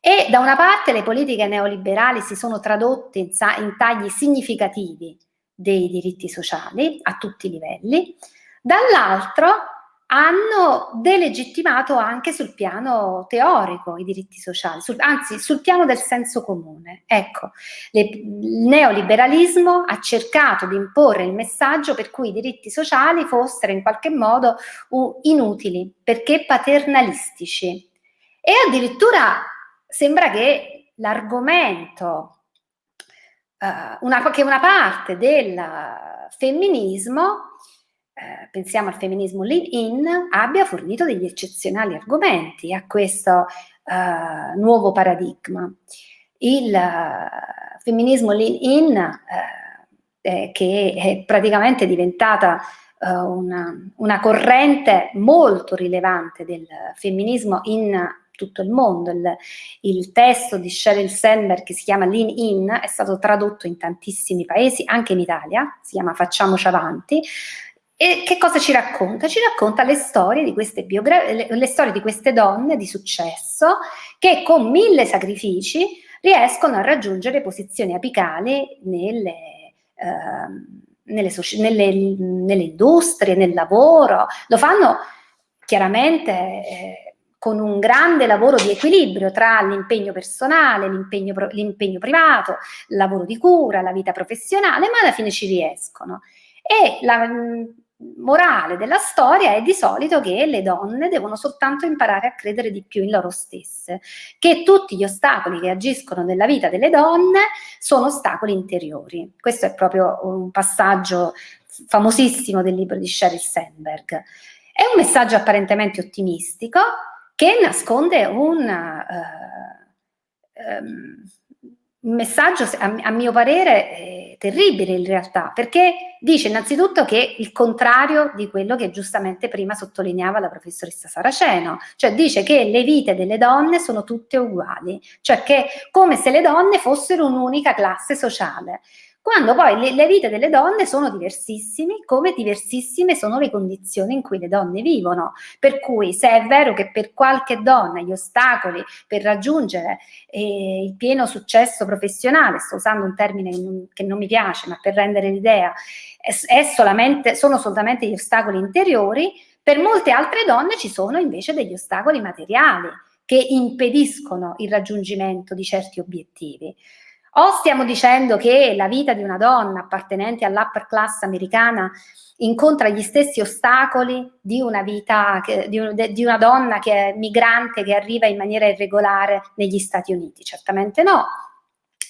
E da una parte le politiche neoliberali si sono tradotte in, in tagli significativi dei diritti sociali a tutti i livelli, dall'altro hanno delegittimato anche sul piano teorico i diritti sociali, sul, anzi sul piano del senso comune. Ecco, le, il neoliberalismo ha cercato di imporre il messaggio per cui i diritti sociali fossero in qualche modo inutili, perché paternalistici. E addirittura sembra che l'argomento, uh, che una parte del femminismo eh, pensiamo al femminismo lean-in, abbia fornito degli eccezionali argomenti a questo eh, nuovo paradigma. Il uh, femminismo lean-in, eh, che è praticamente diventata una, una, corrente molto rilevante del femminismo in tutto il mondo. Il, il, testo di Sheryl Sandberg che si chiama Lean In è stato tradotto in tantissimi paesi, anche in Italia, si chiama Facciamoci Avanti, e che cosa ci racconta? Ci racconta le storie di queste, le, le storie di queste donne di successo che con mille sacrifici riescono a raggiungere posizioni apicali nelle, eh, nelle, nelle, nelle, industrie, nel lavoro. Lo fanno chiaramente eh, con un grande lavoro di equilibrio tra l'impegno personale, l'impegno privato, il lavoro di cura, la vita professionale, ma alla fine ci riescono. E la, morale della storia è di solito che le donne devono soltanto imparare a credere di più in loro stesse, che tutti gli ostacoli che agiscono nella vita delle donne sono ostacoli interiori. Questo è proprio un passaggio famosissimo del libro di Sheryl Sandberg. È un messaggio apparentemente ottimistico che nasconde un... Uh, um, un messaggio, a, mio parere, eh, terribile in realtà, perché dice innanzitutto che il contrario di quello che giustamente prima sottolineava la professoressa Saraceno, cioè dice che le vite delle donne sono tutte uguali, cioè che come se le donne fossero un'unica classe sociale quando poi le, le, vite delle donne sono diversissime, come diversissime sono le condizioni in cui le donne vivono. Per cui se è vero che per qualche donna gli ostacoli per raggiungere eh, il pieno successo professionale, sto usando un termine che non, mi piace, ma per rendere l'idea, solamente, sono solamente gli ostacoli interiori, per molte altre donne ci sono invece degli ostacoli materiali che impediscono il raggiungimento di certi obiettivi. O stiamo dicendo che la vita di una donna appartenente all'upper class americana incontra gli stessi ostacoli di una vita, di, un, di, una donna che è migrante, che arriva in maniera irregolare negli Stati Uniti? Certamente no.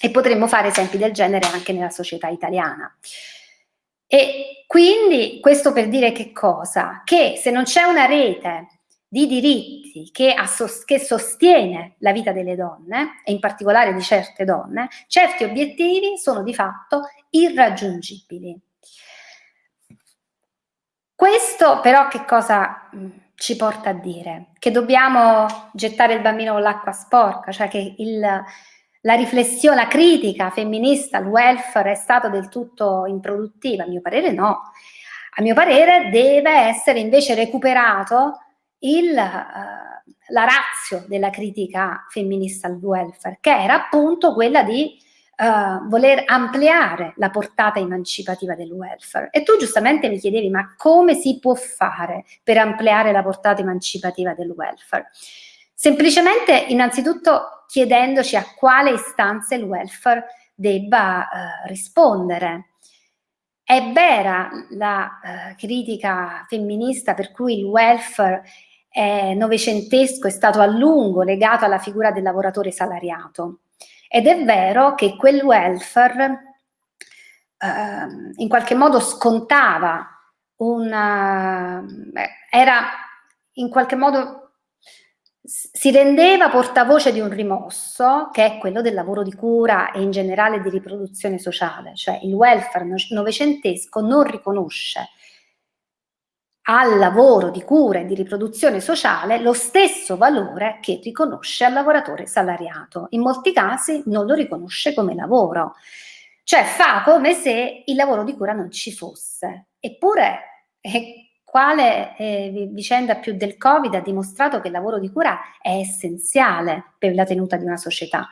E potremmo fare esempi del genere anche nella società italiana. E quindi questo per dire che cosa? Che se non c'è una rete di diritti che, che, sostiene la vita delle donne, e in particolare di certe donne, certi obiettivi sono di fatto irraggiungibili. Questo però che cosa ci porta a dire? Che dobbiamo gettare il bambino con l'acqua sporca, cioè che il, la riflessione, la critica femminista al welfare è stata del tutto improduttiva? A mio parere no. A mio parere deve essere invece recuperato il, uh, la razio della critica femminista al welfare, che era appunto quella di uh, voler ampliare la portata emancipativa del welfare. E tu giustamente mi chiedevi, ma come si può fare per ampliare la portata emancipativa del welfare? Semplicemente, innanzitutto, chiedendoci a quale istanza il welfare debba uh, rispondere. È vera la uh, critica femminista per cui il welfare eh, novecentesco è stato a lungo legato alla figura del lavoratore salariato. Ed è vero che quel welfare eh, in qualche modo scontava una, era in qualche modo si rendeva portavoce di un rimosso che è quello del lavoro di cura e in generale di riproduzione sociale, cioè il welfare novecentesco non riconosce al lavoro di cura e di riproduzione sociale lo stesso valore che riconosce al lavoratore salariato. In molti casi non lo riconosce come lavoro, cioè fa come se il lavoro di cura non ci fosse. Eppure, eh, quale eh, vicenda più del Covid ha dimostrato che il lavoro di cura è essenziale per la tenuta di una società?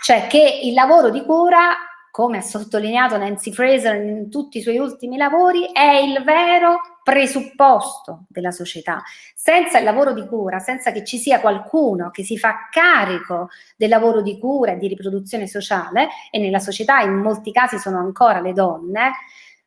Cioè che il lavoro di cura come ha sottolineato Nancy Fraser in tutti i suoi ultimi lavori, è il vero presupposto della società. Senza il lavoro di cura, senza che ci sia qualcuno che si fa carico del lavoro di cura e di riproduzione sociale, e nella società in molti casi sono ancora le donne,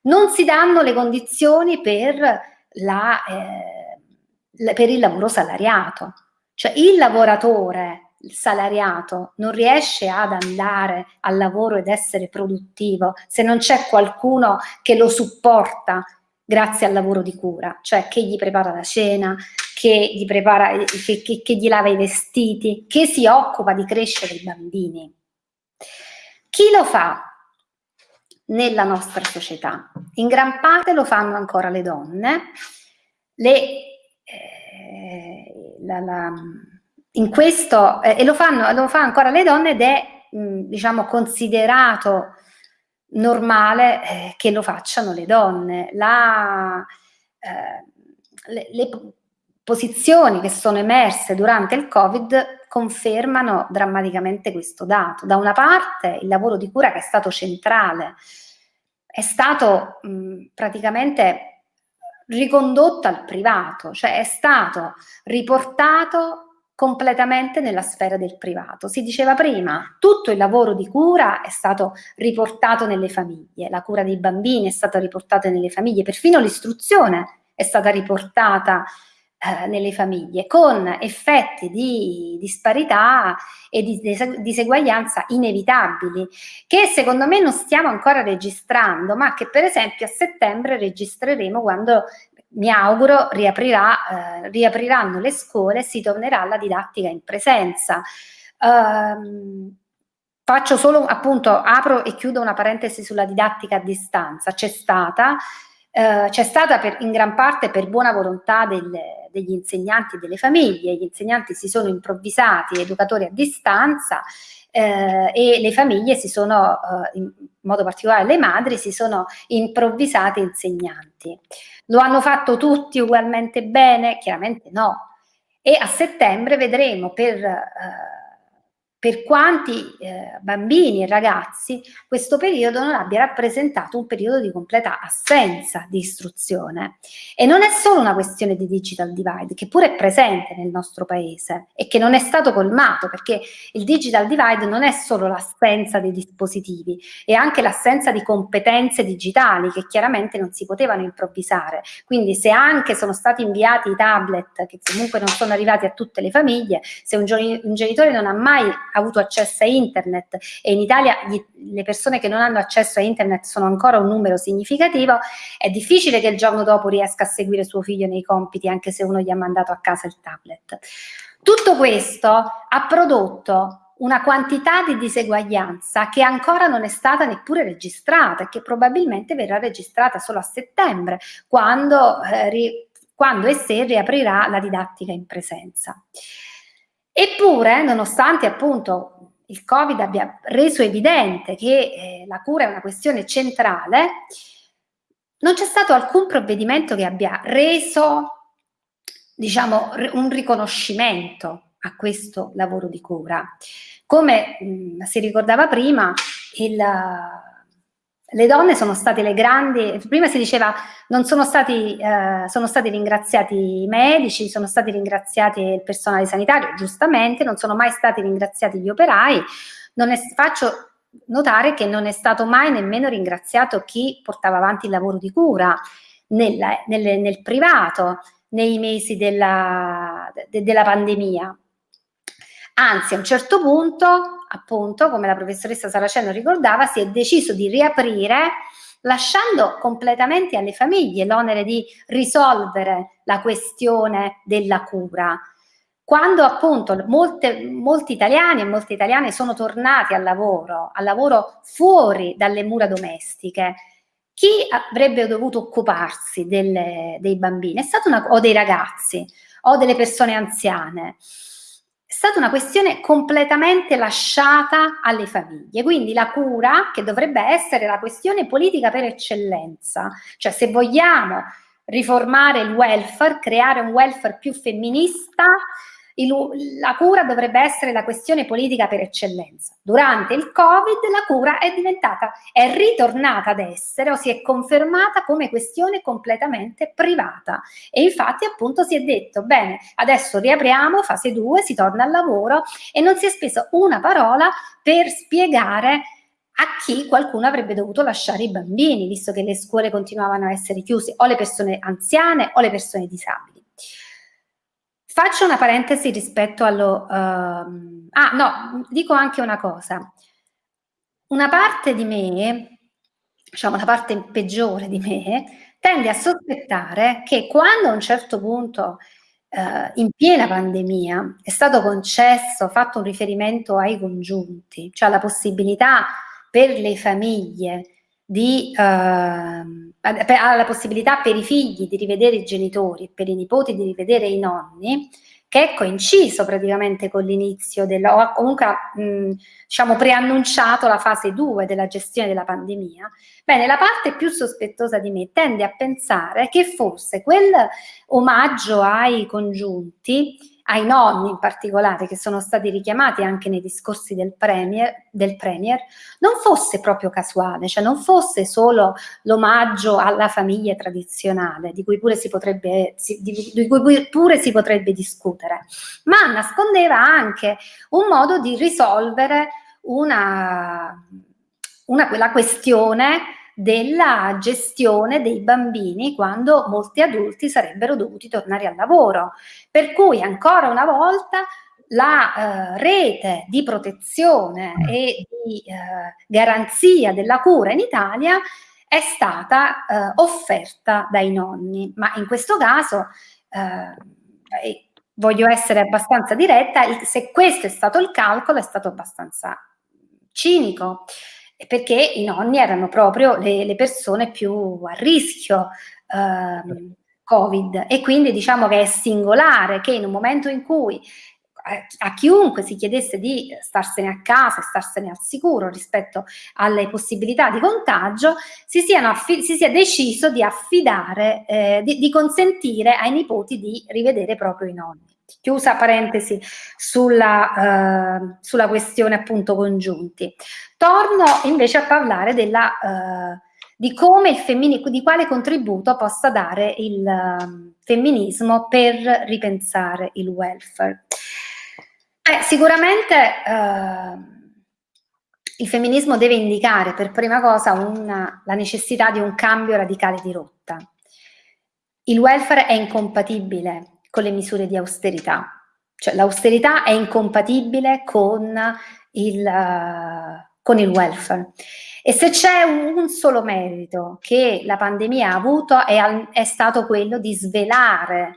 non si danno le condizioni per, la, eh, per il lavoro salariato. Cioè il lavoratore il salariato non riesce ad andare al lavoro ed essere produttivo se non c'è qualcuno che lo supporta grazie al lavoro di cura, cioè che gli prepara la cena, che gli, prepara, che, che, che gli lava i vestiti, che si occupa di crescere i bambini. Chi lo fa nella nostra società? In gran parte lo fanno ancora le donne, le, eh, la, la, in questo, eh, e lo, fanno, lo fa ancora le donne ed è mh, diciamo considerato normale eh, che lo facciano le donne. La, eh, le, le, posizioni che sono emerse durante il Covid confermano drammaticamente questo dato. Da una parte il lavoro di cura che è stato centrale è stato mh, praticamente ricondotto al privato, cioè è stato riportato completamente nella sfera del privato. Si diceva prima, tutto il lavoro di cura è stato riportato nelle famiglie, la cura dei bambini è stata riportata nelle famiglie, perfino l'istruzione è stata riportata eh, nelle famiglie, con effetti di disparità e di diseguaglianza inevitabili, che secondo me non stiamo ancora registrando, ma che per esempio a settembre registreremo quando mi auguro riaprirà, eh, riapriranno le scuole e si tornerà alla didattica in presenza. Um, faccio solo appunto, apro e chiudo una parentesi sulla didattica a distanza. C'è stata, eh, c'è stata per, in gran parte per buona volontà delle, degli insegnanti e delle famiglie, gli insegnanti si sono improvvisati educatori a distanza eh, e le famiglie si sono, eh, in modo particolare le madri, si sono improvvisate insegnanti. Lo hanno fatto tutti ugualmente bene? Chiaramente no. E a settembre vedremo per eh, per quanti eh, bambini e ragazzi questo periodo non abbia rappresentato un periodo di completa assenza di istruzione. E non è solo una questione di digital divide, che pure è presente nel nostro paese e che non è stato colmato, perché il digital divide non è solo l'assenza dei dispositivi, è anche l'assenza di competenze digitali che chiaramente non si potevano improvvisare. Quindi se anche sono stati inviati i tablet, che comunque non sono arrivati a tutte le famiglie, se un, un genitore non ha mai avuto accesso a internet e in Italia gli, le persone che non hanno accesso a internet sono ancora un numero significativo, è difficile che il giorno dopo riesca a seguire suo figlio nei compiti anche se uno gli ha mandato a casa il tablet. Tutto questo ha prodotto una quantità di diseguaglianza che ancora non è stata neppure registrata e che probabilmente verrà registrata solo a settembre, quando, eh, quando e se riaprirà la didattica in presenza. Eppure, nonostante appunto il Covid abbia reso evidente che eh, la cura è una questione centrale, non c'è stato alcun provvedimento che abbia reso, diciamo, un riconoscimento a questo lavoro di cura. Come mh, si ricordava prima, il, le donne sono state le grandi, prima si diceva non sono stati, eh, sono stati ringraziati i medici, sono stati ringraziati il personale sanitario, giustamente, non sono mai stati ringraziati gli operai, è, faccio notare che non è stato mai nemmeno ringraziato chi portava avanti il lavoro di cura nel, nel, nel privato nei mesi della, de, della pandemia. Anzi, a un certo punto, appunto, come la professoressa Saraceno ricordava, si è deciso di riaprire lasciando completamente alle famiglie l'onere di risolvere la questione della cura. Quando appunto molte, molti italiani e molte italiane sono tornati al lavoro, al lavoro fuori dalle mura domestiche, chi avrebbe dovuto occuparsi delle, dei bambini? È stata una, o dei ragazzi o delle persone anziane? È stata una questione completamente lasciata alle famiglie. Quindi la cura, che dovrebbe essere la questione politica per eccellenza, cioè se vogliamo riformare il welfare, creare un welfare più femminista, il, la cura dovrebbe essere la questione politica per eccellenza. Durante il Covid la cura è diventata, è ritornata ad essere o si è confermata come questione completamente privata e infatti appunto si è detto bene adesso riapriamo fase 2, si torna al lavoro e non si è speso una parola per spiegare a chi qualcuno avrebbe dovuto lasciare i bambini, visto che le scuole continuavano a essere chiuse, o le persone anziane o le persone disabili. Faccio una parentesi rispetto allo... Uh, ah, no, dico anche una cosa. Una parte di me, diciamo la parte peggiore di me, tende a sospettare che quando a un certo punto, uh, in piena pandemia, è stato concesso, fatto un riferimento ai congiunti, cioè la possibilità per le famiglie di, uh, ha la possibilità per i figli di rivedere i genitori, per i nipoti di rivedere i nonni, che è coinciso praticamente con l'inizio della, o comunque mh, diciamo preannunciato la fase 2 della gestione della pandemia, bene, la parte più sospettosa di me tende a pensare che forse quel omaggio ai congiunti ai nonni in particolare, che sono stati richiamati anche nei discorsi del premier, del premier non fosse proprio casuale, cioè non fosse solo l'omaggio alla famiglia tradizionale, di cui pure si potrebbe, di, cui pure si potrebbe discutere, ma nascondeva anche un modo di risolvere una, una, la questione della gestione dei bambini quando molti adulti sarebbero dovuti tornare al lavoro. Per cui ancora una volta la eh, rete di protezione e di eh, garanzia della cura in Italia è stata eh, offerta dai nonni, ma in questo caso, eh, voglio essere abbastanza diretta, se questo è stato il calcolo è stato abbastanza cinico, perché i nonni erano proprio le, le persone più a rischio eh, Covid e quindi diciamo che è singolare che in un momento in cui a chiunque si chiedesse di starsene a casa, starsene al sicuro rispetto alle possibilità di contagio, si, si sia deciso di affidare, eh, di, di, consentire ai nipoti di rivedere proprio i nonni. Chiusa parentesi sulla, eh, sulla questione appunto congiunti. Torno invece a parlare della, eh, di di quale contributo possa dare il uh, femminismo per ripensare il welfare. Sicuramente eh, il femminismo deve indicare per prima cosa una, la necessità di un cambio radicale di rotta. Il welfare è incompatibile con le misure di austerità, cioè l'austerità è incompatibile con il, uh, con il welfare. E se c'è un, solo merito che la pandemia ha avuto è, è stato quello di svelare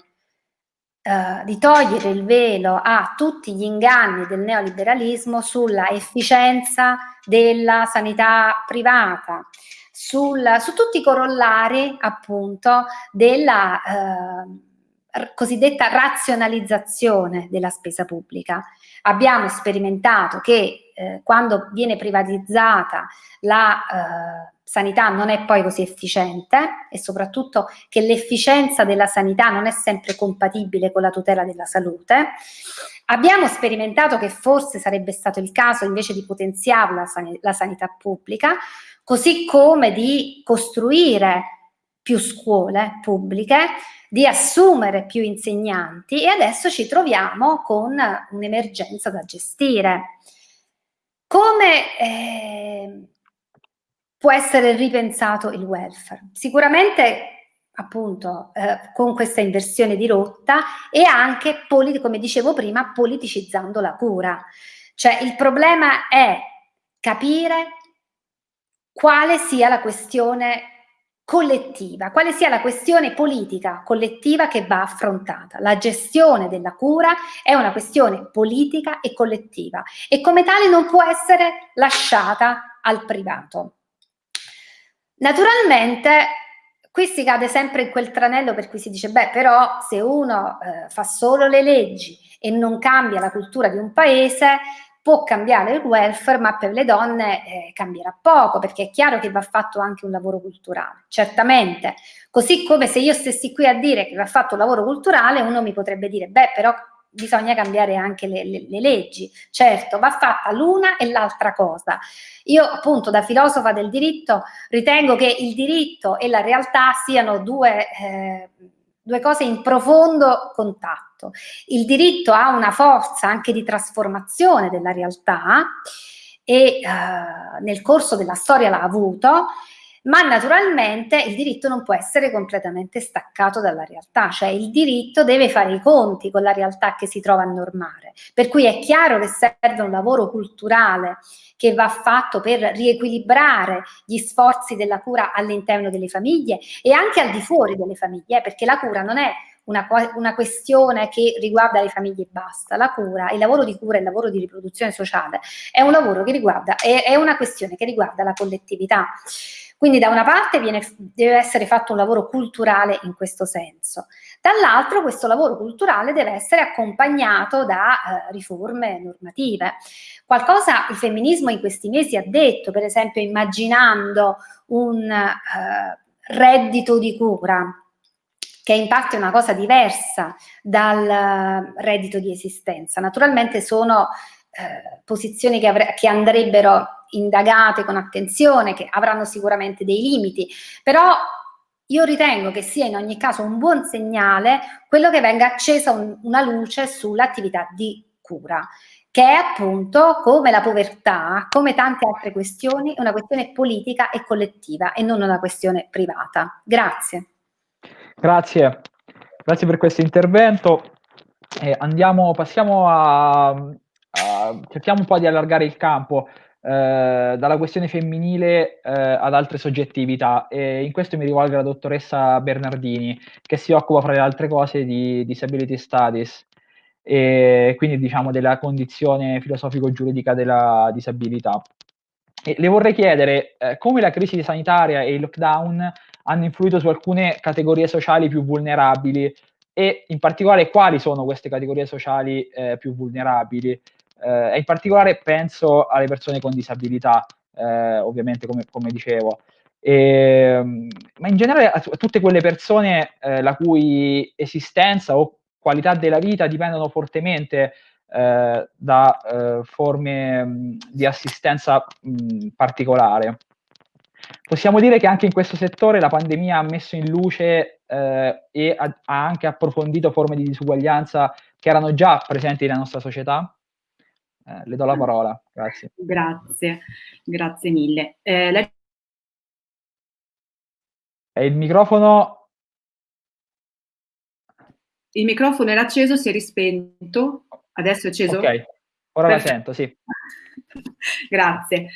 Uh, di togliere il velo a tutti gli inganni del neoliberalismo sulla efficienza della sanità privata, sul, su tutti i corollari appunto della uh, cosiddetta razionalizzazione della spesa pubblica. Abbiamo sperimentato che eh, quando viene privatizzata la eh, sanità non è poi così efficiente e soprattutto che l'efficienza della sanità non è sempre compatibile con la tutela della salute. Abbiamo sperimentato che forse sarebbe stato il caso invece di potenziare la, san la sanità pubblica, così come di costruire più scuole pubbliche, di assumere più insegnanti e adesso ci troviamo con un'emergenza da gestire. Come eh, può essere ripensato il welfare? Sicuramente appunto eh, con questa inversione di rotta e anche, come dicevo prima, politicizzando la cura. Cioè il problema è capire quale sia la questione collettiva, quale sia la questione politica collettiva che va affrontata. La gestione della cura è una questione politica e collettiva e come tale non può essere lasciata al privato. Naturalmente qui si cade sempre in quel tranello per cui si dice beh però se uno eh, fa solo le leggi e non cambia la cultura di un paese può cambiare il welfare, ma per le donne eh, cambierà poco, perché è chiaro che va fatto anche un lavoro culturale, certamente. Così come se io stessi qui a dire che va fatto un lavoro culturale, uno mi potrebbe dire, beh, però bisogna cambiare anche le, le, le leggi. Certo, va fatta l'una e l'altra cosa. Io appunto da filosofa del diritto ritengo che il diritto e la realtà siano due... Eh, due cose in profondo contatto. Il diritto ha una forza anche di trasformazione della realtà e eh, nel corso della storia l'ha avuto, ma naturalmente il diritto non può essere completamente staccato dalla realtà, cioè il diritto deve fare i conti con la realtà che si trova a normare, per cui è chiaro che serve un lavoro culturale che va fatto per riequilibrare gli sforzi della cura all'interno delle famiglie e anche al di fuori delle famiglie, perché la cura non è una, una, questione che riguarda le famiglie e basta. La cura, il lavoro di cura e il lavoro di riproduzione sociale è un lavoro che riguarda, è, è una questione che riguarda la collettività. Quindi da una parte viene, deve essere fatto un lavoro culturale in questo senso, dall'altro questo lavoro culturale deve essere accompagnato da eh, riforme normative. Qualcosa il femminismo in questi mesi ha detto, per esempio immaginando un eh, reddito di cura, che in parte è una cosa diversa dal reddito di esistenza. Naturalmente sono eh, posizioni che, che andrebbero indagate con attenzione, che avranno sicuramente dei limiti, però io ritengo che sia in ogni caso un buon segnale quello che venga accesa un, una luce sull'attività di cura, che è appunto come la povertà, come tante altre questioni, una questione politica e collettiva e non una questione privata. Grazie. Grazie, grazie per questo intervento. Eh, andiamo, passiamo a, a, cerchiamo un po' di allargare il campo. Eh, dalla questione femminile eh, ad altre soggettività. E in questo mi rivolgo alla dottoressa Bernardini che si occupa fra le altre cose di disability studies e quindi diciamo della condizione filosofico-giuridica della disabilità. E le vorrei chiedere eh, come la crisi sanitaria e il lockdown hanno influito su alcune categorie sociali più vulnerabili? E in particolare quali sono queste categorie sociali eh, più vulnerabili eh, e in particolare penso alle persone con disabilità, eh, ovviamente come, come dicevo. E, ehm, ma in generale a, tutte quelle persone eh, la cui esistenza o qualità della vita dipendono fortemente eh, da eh, forme mh, di assistenza mh, particolare. Possiamo dire che anche in questo settore la pandemia ha messo in luce eh, e ha, ha, anche approfondito forme di disuguaglianza che erano già presenti nella nostra società? Eh, le do la parola, grazie. (laughs) Grazie, grazie mille. Eh, la... il microfono... Il microfono era acceso, si è rispento, adesso è acceso? Ok, ora Perfetto. la sento, sì. (laughs) grazie.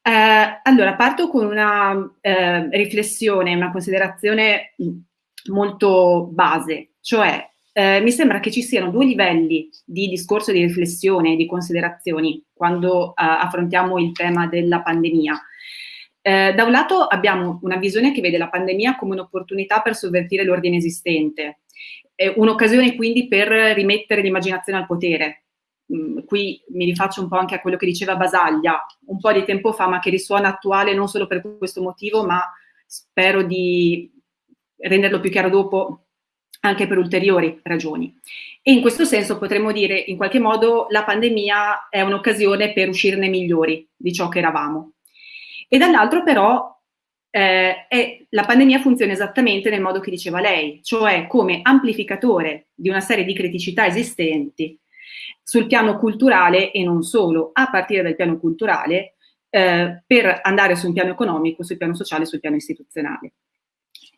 Eh, allora, parto con una eh, riflessione, una considerazione molto base, cioè eh, mi sembra che ci siano due livelli di discorso, di riflessione, di considerazioni quando eh, affrontiamo il tema della pandemia. Eh, da un lato abbiamo una visione che vede la pandemia come un'opportunità per sovvertire l'ordine esistente, un'occasione quindi per rimettere l'immaginazione al potere, Mm, qui mi rifaccio un po' anche a quello che diceva Basaglia un po' di tempo fa, ma che risuona attuale non solo per questo motivo, ma spero di renderlo più chiaro dopo anche per ulteriori ragioni. E in questo senso potremmo dire, in qualche modo, la pandemia è un'occasione per uscirne migliori di ciò che eravamo. E dall'altro però eh, è, la pandemia funziona esattamente nel modo che diceva lei, cioè come amplificatore di una serie di criticità esistenti sul piano culturale e non solo, a partire dal piano culturale, eh, per andare su un piano economico, sul piano sociale, sul piano istituzionale.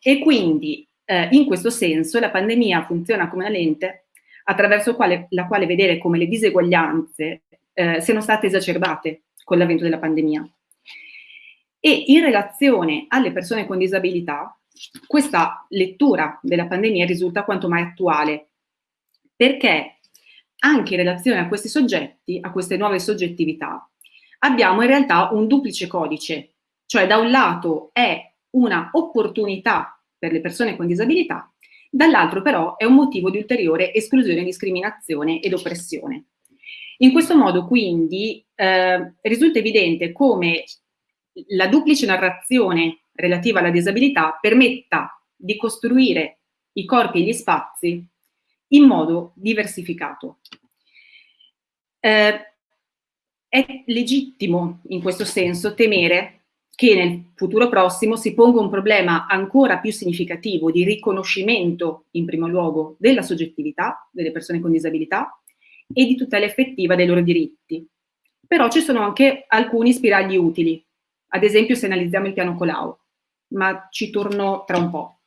E quindi, eh, in questo senso, la pandemia funziona come una lente attraverso quale, la quale vedere come le diseguaglianze eh, siano state esacerbate con l'avvento della pandemia. E in relazione alle persone con disabilità, questa lettura della pandemia risulta quanto mai attuale, perché anche in relazione a questi soggetti, a queste nuove soggettività, abbiamo in realtà un duplice codice, cioè da un lato è una opportunità per le persone con disabilità, dall'altro però è un motivo di ulteriore esclusione, discriminazione ed oppressione. In questo modo quindi eh, risulta evidente come la duplice narrazione relativa alla disabilità permetta di costruire i corpi e gli spazi in modo diversificato. Eh, è legittimo in questo senso temere che nel futuro prossimo si ponga un problema ancora più significativo di riconoscimento, in primo luogo, della soggettività delle persone con disabilità e di tutela effettiva dei loro diritti. Però ci sono anche alcuni spiragli utili, ad esempio se analizziamo il piano Colau, ma ci torno tra un po'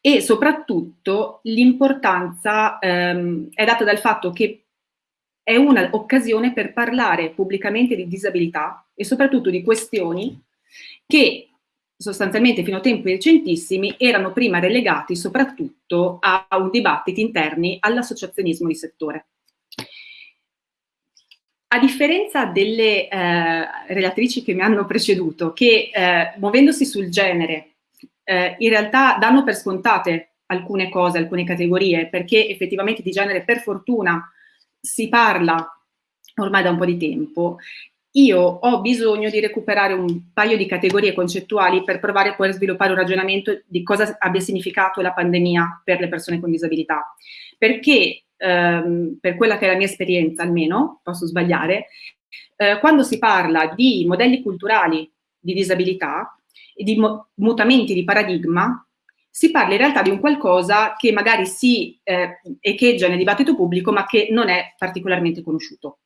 e soprattutto l'importanza ehm, è data dal fatto che è un'occasione per parlare pubblicamente di disabilità e soprattutto di questioni che sostanzialmente fino a tempi recentissimi erano prima relegati soprattutto a, un dibattito interni all'associazionismo di settore. A differenza delle eh, relatrici che mi hanno preceduto, che eh, muovendosi sul genere eh, in realtà danno per scontate alcune cose, alcune categorie, perché effettivamente di genere per fortuna si parla ormai da un po' di tempo, io ho bisogno di recuperare un paio di categorie concettuali per provare poi a sviluppare un ragionamento di cosa abbia significato la pandemia per le persone con disabilità. Perché, ehm, per quella che è la mia esperienza almeno, posso sbagliare, eh, quando si parla di modelli culturali di disabilità, e di mutamenti di paradigma, si parla in realtà di un qualcosa che magari si eh, echeggia nel dibattito pubblico ma che non è particolarmente conosciuto.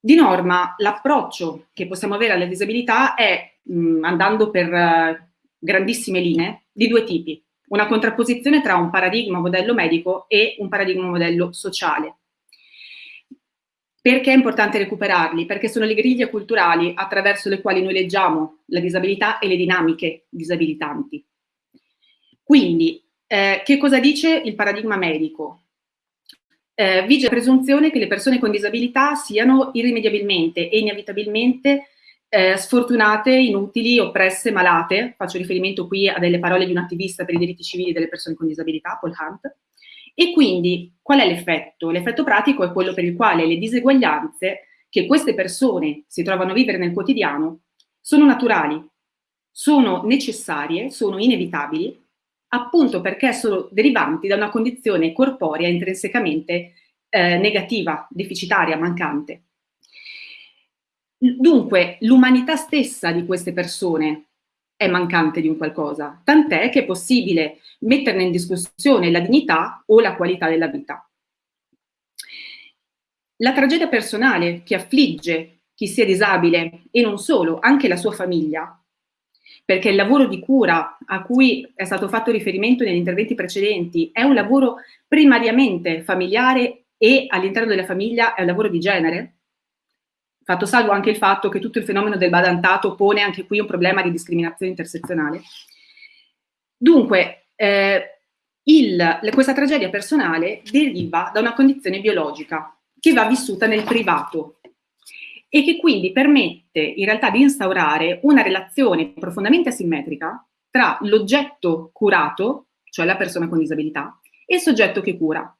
Di norma l'approccio che possiamo avere alla disabilità è, mh, andando per uh, grandissime linee, di due tipi. Una contrapposizione tra un paradigma modello medico e un paradigma modello sociale. perché è importante recuperarli? Perché sono le griglie culturali attraverso le quali noi leggiamo la disabilità e le dinamiche disabilitanti. Quindi, eh, che cosa dice il paradigma medico? Eh, vige la presunzione che le persone con disabilità siano irrimediabilmente e inevitabilmente eh, sfortunate, inutili, oppresse, malate. Faccio riferimento qui a delle parole di un attivista per i diritti civili delle persone con disabilità, Paul Hunt, e quindi qual è l'effetto? L'effetto pratico è quello per il quale le diseguaglianze che queste persone si trovano a vivere nel quotidiano sono naturali, sono necessarie, sono inevitabili, appunto perché sono derivanti da una condizione corporea intrinsecamente eh, negativa, deficitaria, mancante. Dunque, l'umanità stessa di queste persone è mancante di un qualcosa, tant'è che è possibile metterne in discussione la dignità o la qualità della vita. La tragedia personale che affligge chi sia disabile e non solo, anche la sua famiglia, perché il lavoro di cura a cui è stato fatto riferimento negli interventi precedenti è un lavoro primariamente familiare e all'interno della famiglia è un lavoro di genere, fatto salvo anche il fatto che tutto il fenomeno del badantato pone anche qui un problema di discriminazione intersezionale. Dunque, eh, il, questa tragedia personale deriva da una condizione biologica che va vissuta nel privato e che quindi permette in realtà di instaurare una relazione profondamente asimmetrica tra l'oggetto curato, cioè la persona con disabilità, e il soggetto che cura.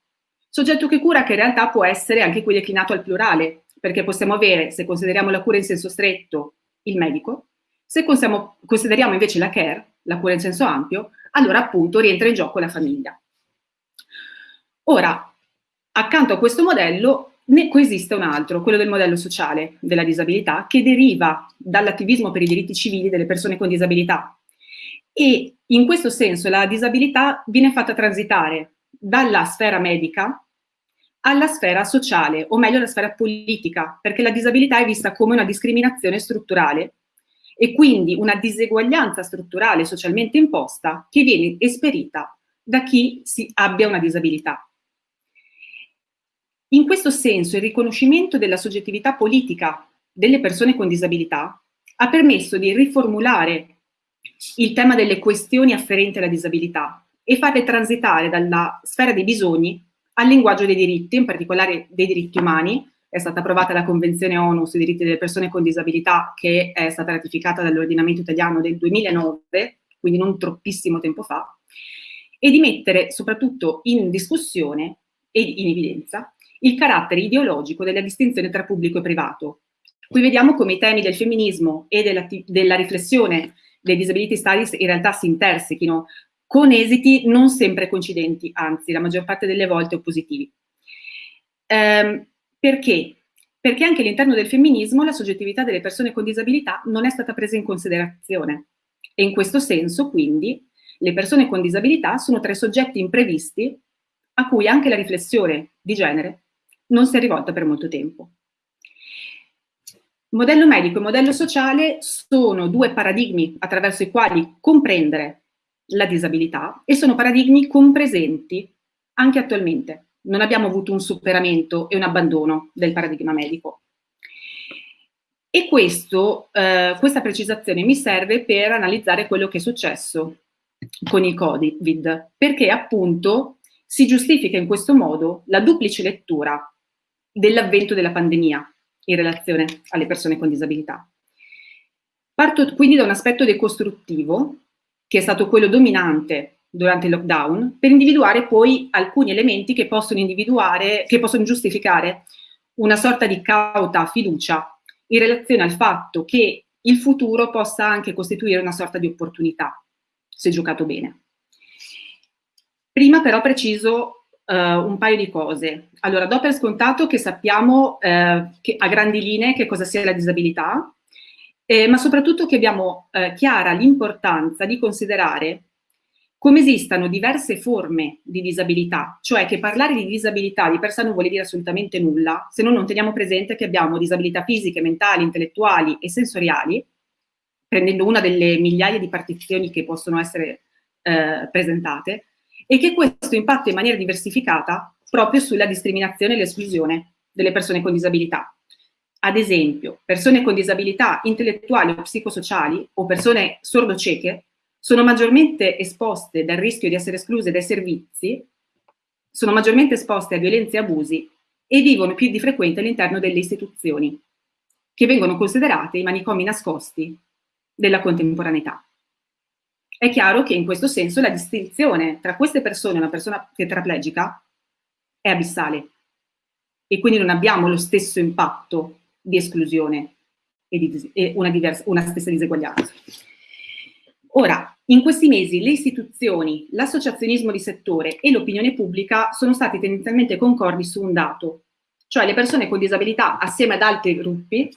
Soggetto che cura che in realtà può essere anche qui declinato al plurale, perché possiamo avere, se consideriamo la cura in senso stretto, il medico, se consideriamo invece la care, la cura in senso ampio, allora appunto rientra in gioco la famiglia. Ora, accanto a questo modello ne coesiste un altro, quello del modello sociale della disabilità, che deriva dall'attivismo per i diritti civili delle persone con disabilità. E in questo senso la disabilità viene fatta transitare dalla sfera medica alla sfera sociale, o meglio alla sfera politica, perché la disabilità è vista come una discriminazione strutturale e quindi una diseguaglianza strutturale socialmente imposta che viene esperita da chi abbia una disabilità. In questo senso il riconoscimento della soggettività politica delle persone con disabilità ha permesso di riformulare il tema delle questioni afferenti alla disabilità e farle transitare dalla sfera dei bisogni al linguaggio dei diritti, in particolare dei diritti umani. È stata approvata la Convenzione ONU sui diritti delle persone con disabilità che è stata ratificata dall'ordinamento italiano del 2009, quindi non troppissimo tempo fa, e di mettere soprattutto in discussione e in evidenza il carattere ideologico della distinzione tra pubblico e privato. Qui vediamo come i temi del femminismo e della, della riflessione dei disability studies in realtà si intersechino con esiti non sempre coincidenti, anzi la maggior parte delle volte oppositivi. Ehm, perché? Perché anche all'interno del femminismo la soggettività delle persone con disabilità non è stata presa in considerazione e in questo senso quindi le persone con disabilità sono tra i soggetti imprevisti a cui anche la riflessione di genere non si è rivolta per molto tempo. Modello medico e modello sociale sono due paradigmi attraverso i quali comprendere la disabilità e sono paradigmi compresenti anche attualmente. Non abbiamo avuto un superamento e un abbandono del paradigma medico. E questo, eh, questa precisazione mi serve per analizzare quello che è successo con il Covid, perché appunto si giustifica in questo modo la duplice lettura dell'avvento della pandemia in relazione alle persone con disabilità. Parto quindi da un aspetto decostruttivo che è stato quello dominante durante il lockdown, per individuare poi alcuni elementi che possono, che possono giustificare una sorta di cauta fiducia in relazione al fatto che il futuro possa anche costituire una sorta di opportunità, se giocato bene. Prima però preciso uh, un paio di cose. Allora, do per scontato che sappiamo uh, che, a grandi linee che cosa sia la disabilità, eh, ma soprattutto che abbiamo eh, chiara l'importanza di considerare come esistano diverse forme di disabilità, cioè che parlare di disabilità di per sé non vuole dire assolutamente nulla se noi non teniamo presente che abbiamo disabilità fisiche, mentali, intellettuali e sensoriali, prendendo una delle migliaia di partizioni che possono essere eh, presentate, e che questo impatta in maniera diversificata proprio sulla discriminazione e l'esclusione delle persone con disabilità. Ad esempio, persone con disabilità intellettuali o psicosociali o persone sordo-cieche sono maggiormente esposte dal rischio di essere escluse dai servizi, sono maggiormente esposte a violenze e abusi e vivono più di frequente all'interno delle istituzioni, che vengono considerate i manicomi nascosti della contemporaneità. È chiaro che in questo senso la distinzione tra queste persone e una persona tetraplegica è abissale e quindi non abbiamo lo stesso impatto di esclusione e, di, e una, diversa, una stessa diseguaglianza. Ora, in questi mesi le istituzioni, l'associazionismo di settore e l'opinione pubblica sono stati tendenzialmente concordi su un dato, cioè le persone con disabilità assieme ad altri gruppi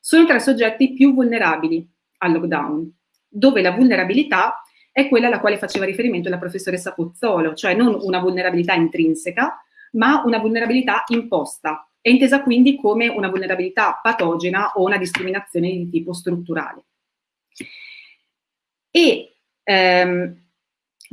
sono tra i soggetti più vulnerabili al lockdown, dove la vulnerabilità è quella alla quale faceva riferimento la professoressa Pozzolo, cioè non una vulnerabilità intrinseca, ma una vulnerabilità imposta, è intesa quindi come una vulnerabilità patogena o una discriminazione di tipo strutturale. E ehm,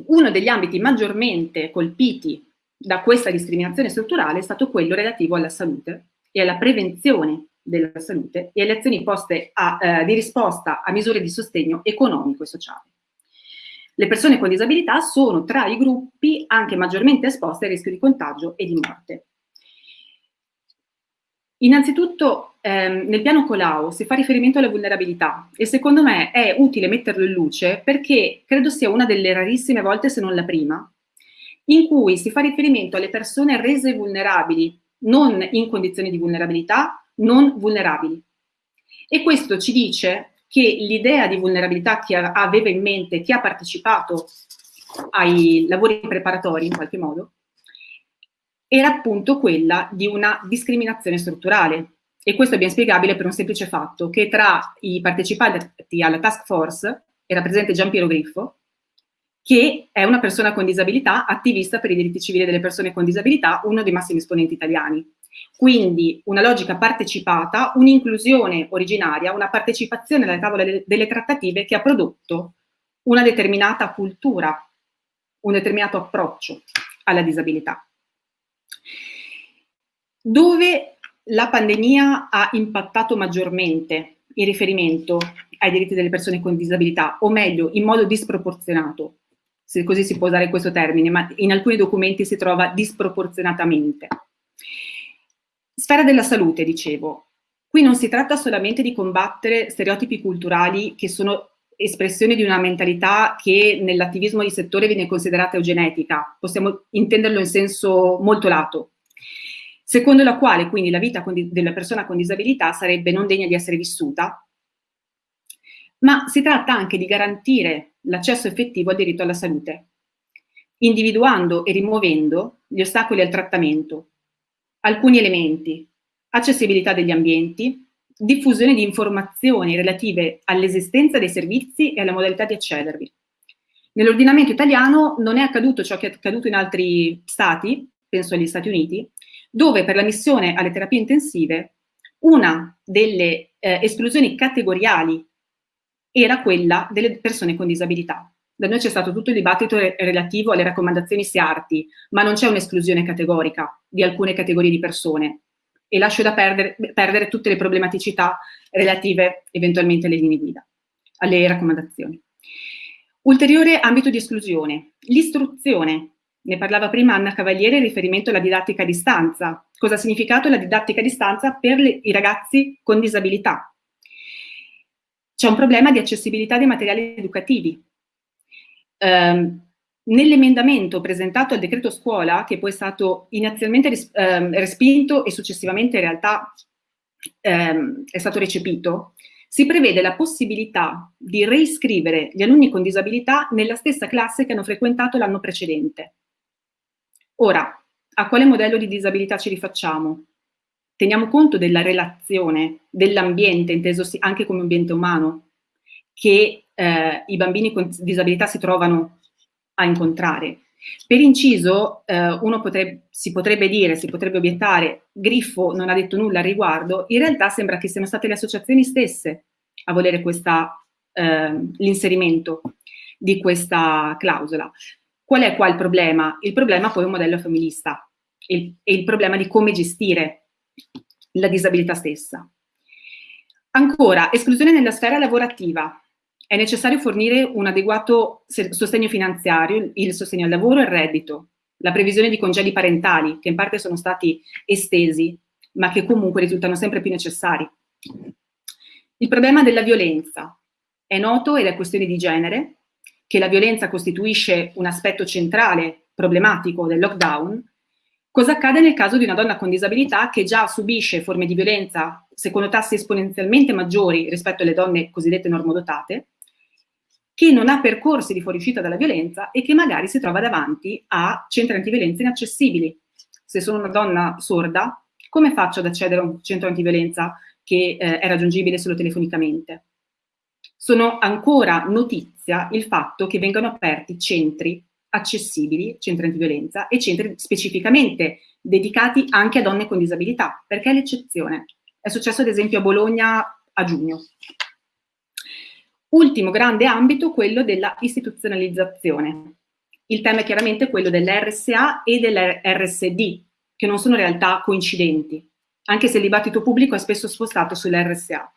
uno degli ambiti maggiormente colpiti da questa discriminazione strutturale è stato quello relativo alla salute e alla prevenzione della salute e alle azioni poste a, eh, di risposta a misure di sostegno economico e sociale le persone con disabilità sono tra i gruppi anche maggiormente esposti al rischio di contagio e di morte. Innanzitutto ehm, nel piano Colau si fa riferimento alla vulnerabilità e secondo me è utile metterlo in luce perché credo sia una delle rarissime volte, se non la prima, in cui si fa riferimento alle persone rese vulnerabili, non in condizioni di vulnerabilità, non vulnerabili. E questo ci dice che l'idea di vulnerabilità che aveva in mente chi ha partecipato ai lavori preparatori in qualche modo era appunto quella di una discriminazione strutturale e questo è ben spiegabile per un semplice fatto che tra i partecipanti alla task force era presente Gian Piero Griffo che è una persona con disabilità, attivista per i diritti civili delle persone con disabilità, uno dei massimi esponenti italiani. Quindi una logica partecipata, un'inclusione originaria, una partecipazione alle tavole delle trattative che ha prodotto una determinata cultura, un determinato approccio alla disabilità. Dove la pandemia ha impattato maggiormente in riferimento ai diritti delle persone con disabilità, o meglio, in modo disproporzionato, se così si può usare questo termine, ma in alcuni documenti si trova disproporzionatamente. Sfera della salute, dicevo. Qui non si tratta solamente di combattere stereotipi culturali che sono espressione di una mentalità che nell'attivismo di settore viene considerata eugenetica, possiamo intenderlo in senso molto lato, secondo la quale quindi la vita della persona con disabilità sarebbe non degna di essere vissuta, ma si tratta anche di garantire l'accesso effettivo al diritto alla salute, individuando e rimuovendo gli ostacoli al trattamento, alcuni elementi, accessibilità degli ambienti, diffusione di informazioni relative all'esistenza dei servizi e alla modalità di accedervi. Nell'ordinamento italiano non è accaduto ciò che è accaduto in altri stati, penso agli Stati Uniti, dove per l'ammissione alle terapie intensive una delle eh, esclusioni categoriali era quella delle persone con disabilità. Da noi c'è stato tutto il dibattito re relativo alle raccomandazioni SIARTI, ma non c'è un'esclusione categorica di alcune categorie di persone e lascio da perdere, perdere tutte le problematicità relative eventualmente alle linee guida, alle raccomandazioni. Ulteriore ambito di esclusione, l'istruzione. Ne parlava prima Anna Cavaliere in riferimento alla didattica a distanza. Cosa ha significato la didattica a distanza per le, i ragazzi con disabilità? C'è un problema di accessibilità dei materiali educativi. Um, Nell'emendamento presentato al decreto scuola, che poi è stato inizialmente ehm, respinto e successivamente in realtà ehm, è stato recepito, si prevede la possibilità di reiscrivere gli alunni con disabilità nella stessa classe che hanno frequentato l'anno precedente. Ora, a quale modello di disabilità ci rifacciamo? Teniamo conto della relazione, dell'ambiente, inteso anche come ambiente umano, che eh, i bambini con disabilità si trovano a incontrare. Per inciso, eh, uno potrebbe, si potrebbe dire, si potrebbe obiettare, Griffo non ha detto nulla al riguardo, in realtà sembra che siano state le associazioni stesse a volere eh, l'inserimento di questa clausola. Qual è qua il problema? Il problema poi è un modello femminista e il, il problema di come gestire la disabilità stessa. Ancora, esclusione nella sfera lavorativa. È necessario fornire un adeguato sostegno finanziario, il sostegno al lavoro e al reddito, la previsione di congedi parentali, che in parte sono stati estesi, ma che comunque risultano sempre più necessari. Il problema della violenza. È noto ed è questione di genere che la violenza costituisce un aspetto centrale, problematico del lockdown, Cosa accade nel caso di una donna con disabilità che già subisce forme di violenza secondo tassi esponenzialmente maggiori rispetto alle donne cosiddette normodotate, che non ha percorsi di fuoriuscita dalla violenza e che magari si trova davanti a centri antiviolenza inaccessibili. Se sono una donna sorda, come faccio ad accedere a un centro antiviolenza che eh, è raggiungibile solo telefonicamente? Sono ancora notizia il fatto che vengano aperti centri accessibili, centri antiviolenza, e centri specificamente dedicati anche a donne con disabilità, perché è l'eccezione. È successo ad esempio a Bologna a giugno. Ultimo grande ambito, quello della istituzionalizzazione. Il tema è chiaramente quello dell'RSA e dell'RSD, che non sono realtà coincidenti, anche se il dibattito pubblico è spesso spostato sull'RSA.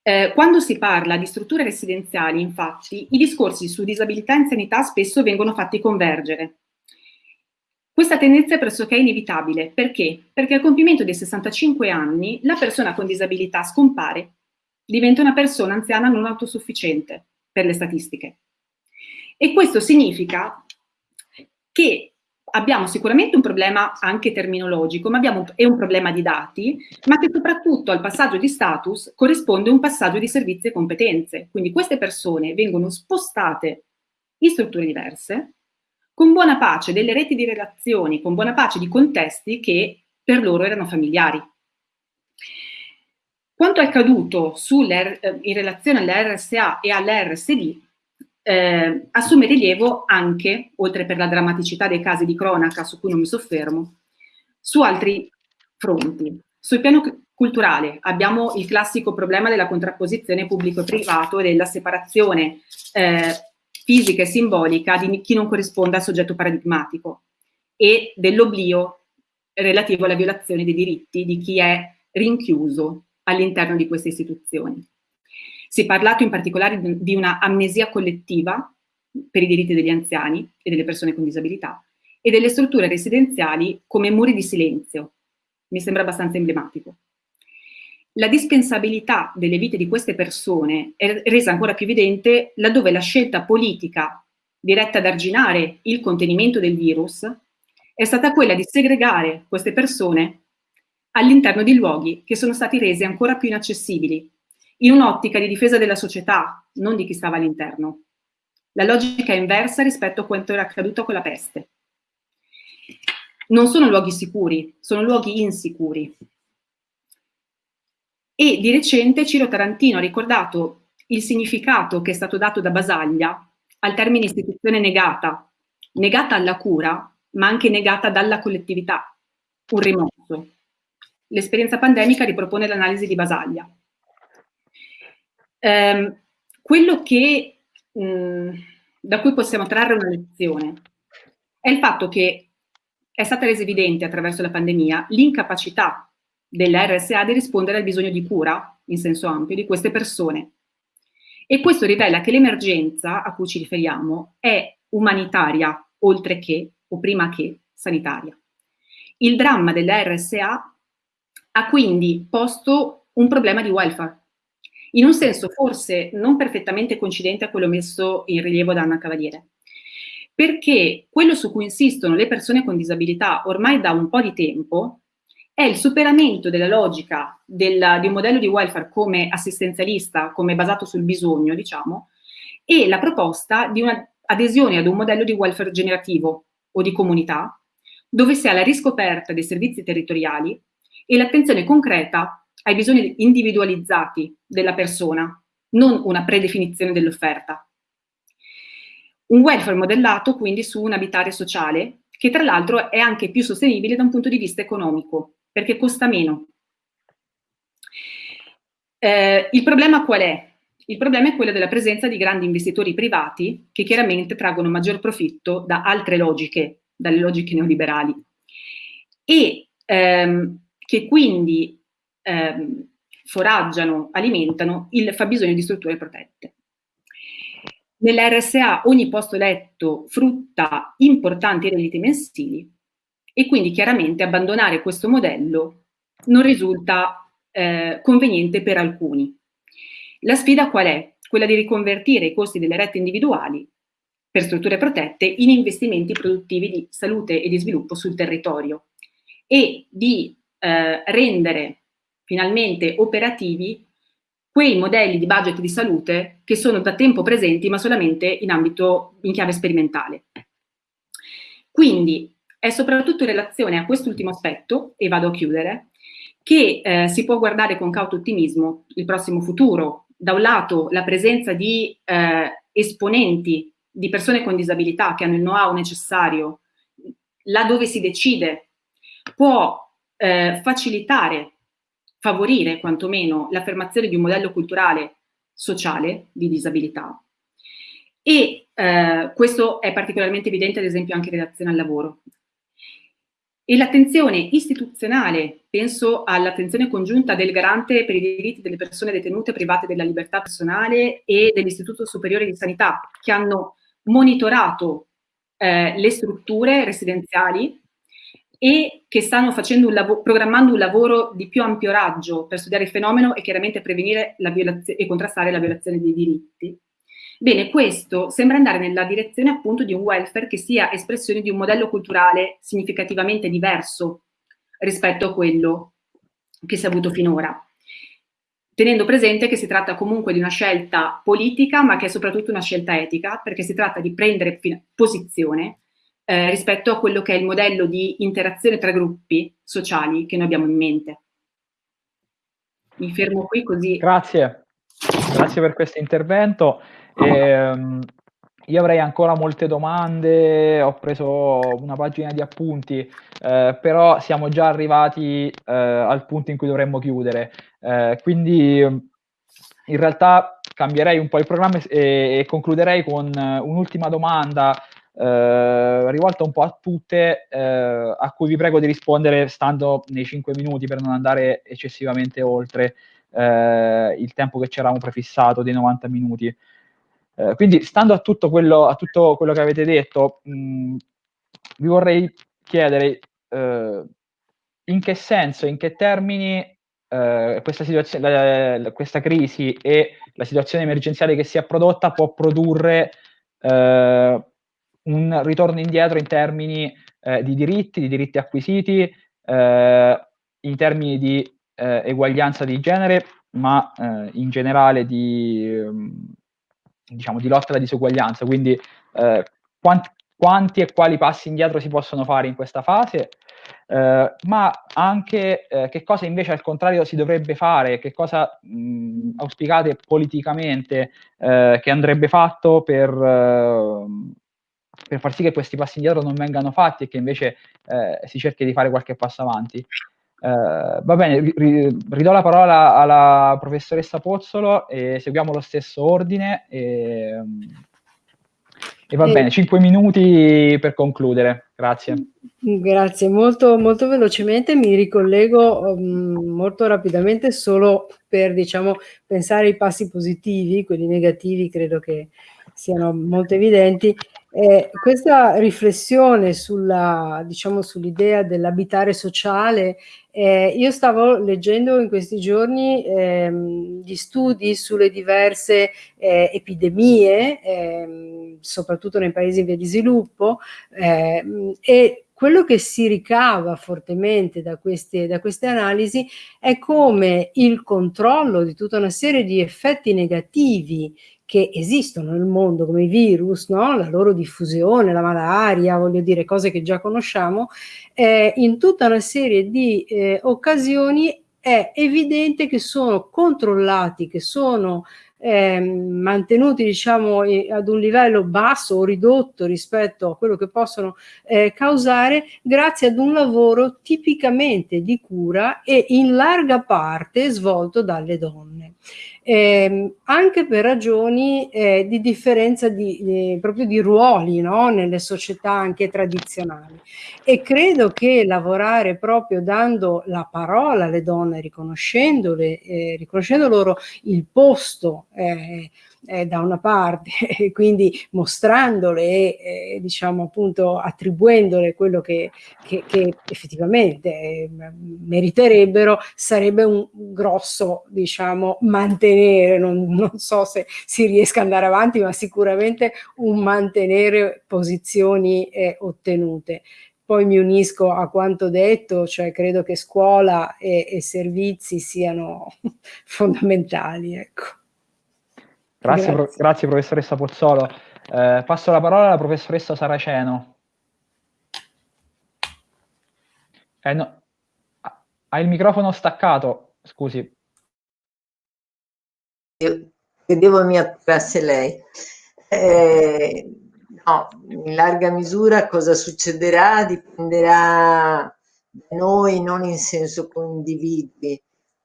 Eh, quando si parla di strutture residenziali, infatti, i discorsi su disabilità e anzianità spesso vengono fatti convergere. Questa tendenza è pressoché inevitabile. Perché? Perché al compimento dei 65 anni la persona con disabilità scompare, diventa una persona anziana non autosufficiente per le statistiche. E questo significa che abbiamo sicuramente un problema anche terminologico, ma abbiamo è un problema di dati, ma che soprattutto al passaggio di status corrisponde un passaggio di servizi e competenze. Quindi queste persone vengono spostate in strutture diverse, con buona pace delle reti di relazioni, con buona pace di contesti che per loro erano familiari. Quanto è accaduto eh, in relazione all'RSA e all'RSD eh, assume rilievo anche, oltre per la drammaticità dei casi di cronaca su cui non mi soffermo, su altri fronti. Sul piano culturale abbiamo il classico problema della contrapposizione pubblico e privato e della separazione eh, fisica e simbolica di chi non corrisponde al soggetto paradigmatico e dell'oblio relativo alla violazione dei diritti di chi è rinchiuso all'interno di queste istituzioni. Si è parlato in particolare di una amnesia collettiva per i diritti degli anziani e delle persone con disabilità e delle strutture residenziali come muri di silenzio. Mi sembra abbastanza emblematico. La dispensabilità delle vite di queste persone è resa ancora più evidente laddove la scelta politica diretta ad arginare il contenimento del virus è stata quella di segregare queste persone all'interno di luoghi che sono stati resi ancora più inaccessibili in un'ottica di difesa della società, non di chi stava all'interno. La logica è inversa rispetto a quanto era accaduto con la peste. Non sono luoghi sicuri, sono luoghi insicuri. E di recente Ciro Tarantino ha ricordato il significato che è stato dato da Basaglia al termine istituzione negata, negata alla cura, ma anche negata dalla collettività, un rimorso. L'esperienza pandemica ripropone l'analisi di Basaglia. Ehm, quello che, mh, da cui possiamo trarre una lezione è il fatto che è stata resa evidente attraverso la pandemia l'incapacità della RSA di rispondere al bisogno di cura, in senso ampio, di queste persone. E questo rivela che l'emergenza a cui ci riferiamo è umanitaria, oltre che, o prima che, sanitaria. Il dramma della RSA ha quindi posto un problema di welfare, in un senso forse non perfettamente coincidente a quello messo in rilievo da Anna Cavaliere. Perché quello su cui insistono le persone con disabilità ormai da un po' di tempo è il superamento della logica del, di un modello di welfare come assistenzialista, come basato sul bisogno, diciamo, e la proposta di un'adesione ad un modello di welfare generativo o di comunità, dove si ha la riscoperta dei servizi territoriali e l'attenzione concreta ai bisogni individualizzati della persona, non una predefinizione dell'offerta. Un welfare modellato quindi su un abitare sociale che tra l'altro è anche più sostenibile da un punto di vista economico, perché costa meno. Eh, il problema qual è? Il problema è quello della presenza di grandi investitori privati che chiaramente traggono maggior profitto da altre logiche, dalle logiche neoliberali. E ehm, che quindi ehm, foraggiano, alimentano il fabbisogno di strutture protette. Nell'RSA ogni posto letto frutta importanti redditi mensili e quindi chiaramente abbandonare questo modello non risulta eh, conveniente per alcuni. La sfida qual è? Quella di riconvertire i costi delle rette individuali per strutture protette in investimenti produttivi di salute e di sviluppo sul territorio e di eh, rendere finalmente operativi quei modelli di budget di salute che sono da tempo presenti ma solamente in ambito, in chiave sperimentale. Quindi è soprattutto in relazione a quest'ultimo aspetto, e vado a chiudere, che eh, si può guardare con cauto ottimismo il prossimo futuro. Da un lato la presenza di eh, esponenti, di persone con disabilità che hanno il know-how necessario, là dove si decide, può eh, facilitare favorire quantomeno l'affermazione di un modello culturale sociale di disabilità e eh, questo è particolarmente evidente ad esempio anche in relazione al lavoro. E l'attenzione istituzionale, penso all'attenzione congiunta del garante per i diritti delle persone detenute private della libertà personale e dell'Istituto Superiore di Sanità, che hanno monitorato eh, le strutture residenziali e che stanno un programmando un lavoro di più ampio raggio per studiare il fenomeno e chiaramente prevenire e contrastare la violazione dei diritti. Bene, questo sembra andare nella direzione appunto di un welfare che sia espressione di un modello culturale significativamente diverso rispetto a quello che si è avuto finora tenendo presente che si tratta comunque di una scelta politica, ma che è soprattutto una scelta etica, perché si tratta di prendere posizione eh, rispetto a quello che è il modello di interazione tra gruppi sociali che noi abbiamo in mente. Mi fermo qui così. Grazie, grazie per questo intervento. Eh, io avrei ancora molte domande, ho preso una pagina di appunti, eh, però siamo già arrivati eh, al punto in cui dovremmo chiudere. Eh, quindi in realtà cambierei un po' il programma e, e concluderei con un'ultima domanda eh, rivolta un po' a tutte, eh, a cui vi prego di rispondere stando nei 5 minuti per non andare eccessivamente oltre eh, il tempo che ci eravamo prefissato dei 90 minuti. Eh, quindi, stando a tutto quello, a tutto quello che avete detto, mh, vi vorrei chiedere eh, in che senso, in che termini eh, questa, la, questa crisi e la situazione emergenziale che si è prodotta può produrre un ritorno indietro in termini eh, di diritti, di diritti acquisiti, eh, in termini di eh, eguaglianza di genere, ma eh, in generale di, ehm, diciamo, di, lotta alla disuguaglianza. Quindi eh, quanti, quanti, e quali passi indietro si possono fare in questa fase, eh, ma anche che cosa invece al contrario si dovrebbe fare, che cosa mh, auspicate politicamente che andrebbe fatto per per far sì che questi passi indietro non vengano fatti e che invece eh, si cerchi di fare qualche passo avanti. Eh, va bene, ri, ridò la parola alla professoressa Pozzolo e seguiamo lo stesso ordine. E, e va e... bene, 5 minuti per concludere. Grazie. Grazie, molto, molto velocemente mi ricollego um, molto rapidamente solo per diciamo, pensare ai passi positivi, quelli negativi credo che siano molto evidenti eh, questa riflessione sulla, diciamo, sull'idea dell'abitare sociale, eh, io stavo leggendo in questi giorni ehm, gli studi sulle diverse eh, epidemie, ehm, soprattutto nei paesi in via di sviluppo, ehm, e quello che si ricava fortemente da queste, da queste analisi è come il controllo di tutta una serie di effetti negativi che esistono nel mondo come i virus, no? la loro diffusione, la malaria, voglio dire cose che già conosciamo, eh, in tutta una serie di eh, occasioni è evidente che sono controllati, che sono eh, mantenuti diciamo ad un livello basso o ridotto rispetto a quello che possono eh, causare grazie ad un lavoro tipicamente di cura e in larga parte svolto dalle donne. Eh, anche per ragioni eh, di differenza di, eh, proprio di ruoli no? nelle società anche tradizionali. E credo che lavorare proprio dando la parola alle donne, riconoscendole, eh, riconoscendo loro il posto eh, da una parte (laughs) e quindi mostrandole e eh, diciamo appunto attribuendole quello che, che, che effettivamente eh, meriterebbero sarebbe un grosso diciamo mantenere non, non so se si riesca ad andare avanti ma sicuramente un mantenere posizioni eh, ottenute poi mi unisco a quanto detto, cioè credo che scuola e, e servizi siano (laughs) fondamentali. Ecco. Grazie, grazie. Pro grazie professoressa Pozzolo. Eh, passo la parola alla professoressa Saraceno. Eh, no. Ha il microfono staccato, scusi. Io credevo mi attirasse lei. Eh, no, in larga misura cosa succederà dipenderà da noi, non in senso individui,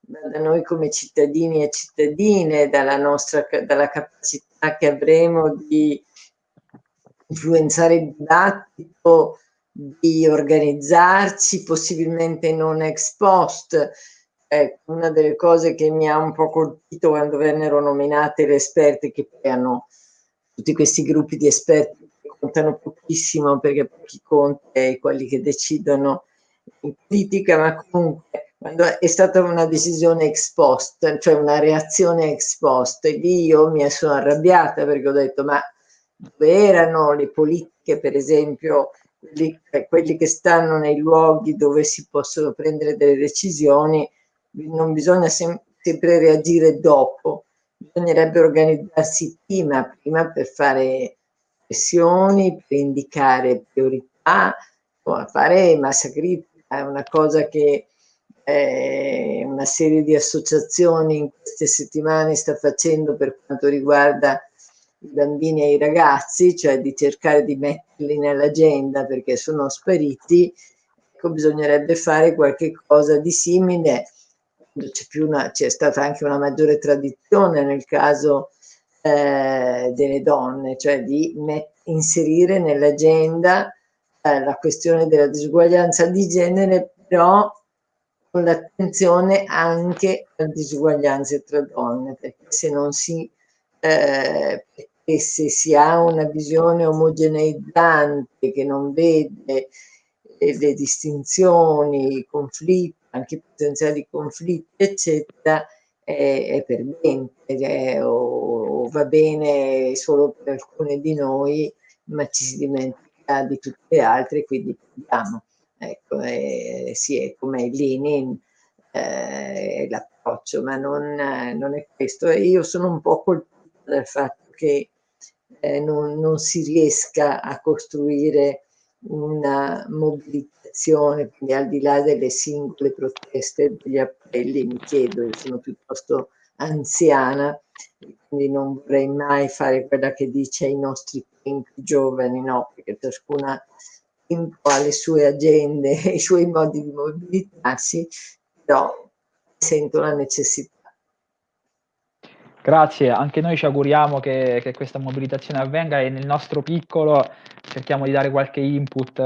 da noi come cittadini e cittadine, dalla nostra dalla capacità che avremo di influenzare il dibattito, di organizzarci, possibilmente non ex post. Eh, una delle cose che mi ha un po' colpito quando vennero nominate le esperte, che hanno tutti questi gruppi di esperti che contano pochissimo perché pochi conti quelli che decidono in politica, ma comunque quando è stata una decisione ex post, cioè una reazione ex post, e lì io mi sono arrabbiata perché ho detto ma dove erano le politiche, per esempio, quelli, eh, quelli che stanno nei luoghi dove si possono prendere delle decisioni, non bisogna sem sempre reagire dopo, bisognerebbe organizzarsi prima, prima per fare pressioni, per indicare priorità, fare massa è una cosa che eh, una serie di associazioni in queste settimane sta facendo per quanto riguarda i bambini e i ragazzi, cioè di cercare di metterli nell'agenda perché sono spariti, ecco, bisognerebbe fare qualche cosa di simile. C'è, stata anche una maggiore tradizione nel caso eh, delle donne, cioè di inserire nell'agenda eh, la questione della disuguaglianza di genere, però con l'attenzione anche alle disuguaglianze tra donne, perché se non si, eh, se si ha una visione omogeneizzante che non vede le distinzioni, i conflitti, anche i potenziali conflitti, eccetera, è, è perdente cioè, o, o va bene solo per alcune di noi, ma ci si dimentica di tutte le altre, quindi perdiamo. Ecco, eh, sì, è come Lenin, eh, l'approccio, ma non, non, è questo. Io sono un po' colpita dal fatto che eh, non, non, si riesca a costruire una mobilitazione, quindi al di là delle singole proteste, degli appelli, mi chiedo, io sono piuttosto anziana, quindi non vorrei mai fare quella che dice ai nostri giovani, no, perché ciascuna alle sue agende (laughs) e ai suoi modi di mobilitarsi, però sento la necessità. Grazie, anche noi ci auguriamo che, che, questa mobilitazione avvenga e nel nostro piccolo cerchiamo di dare qualche input,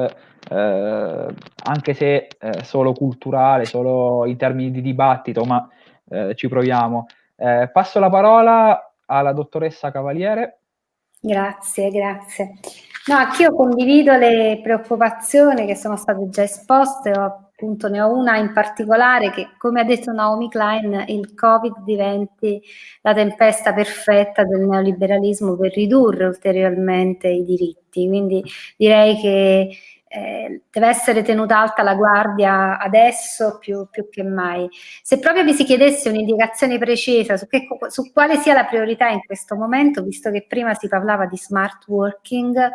eh, anche se eh, solo culturale, solo in termini di dibattito, ma eh, ci proviamo. Eh, passo la parola alla dottoressa Cavaliere. Grazie, grazie. No, anch'io condivido le preoccupazioni che sono state già esposte, appunto ne ho una in particolare che, come ha detto Naomi Klein, il Covid diventi la tempesta perfetta del neoliberalismo per ridurre ulteriormente i diritti. Quindi direi che eh, deve essere tenuta alta la guardia adesso più, più che mai. Se proprio vi si chiedesse un'indicazione precisa su, che, su, quale sia la priorità in questo momento, visto che prima si parlava di smart working,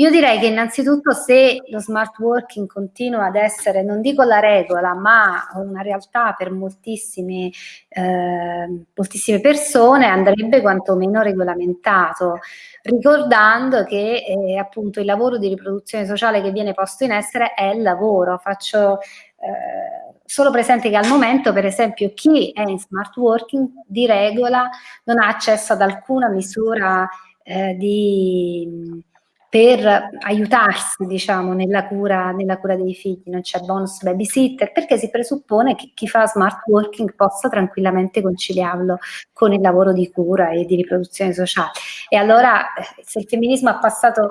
io direi che innanzitutto se lo smart working continua ad essere, non dico la regola, ma una realtà per moltissime, eh, moltissime persone, andrebbe quantomeno regolamentato, ricordando che eh, appunto il lavoro di riproduzione sociale che viene posto in essere è il lavoro. Faccio eh, solo presente che al momento, per esempio, chi è in smart working di regola non ha accesso ad alcuna misura eh, di, per aiutarsi, diciamo, nella cura, nella cura dei figli, non c'è bonus babysitter, perché si presuppone che chi fa smart working possa tranquillamente conciliarlo con il lavoro di cura e di riproduzione sociale. E allora, se il femminismo ha passato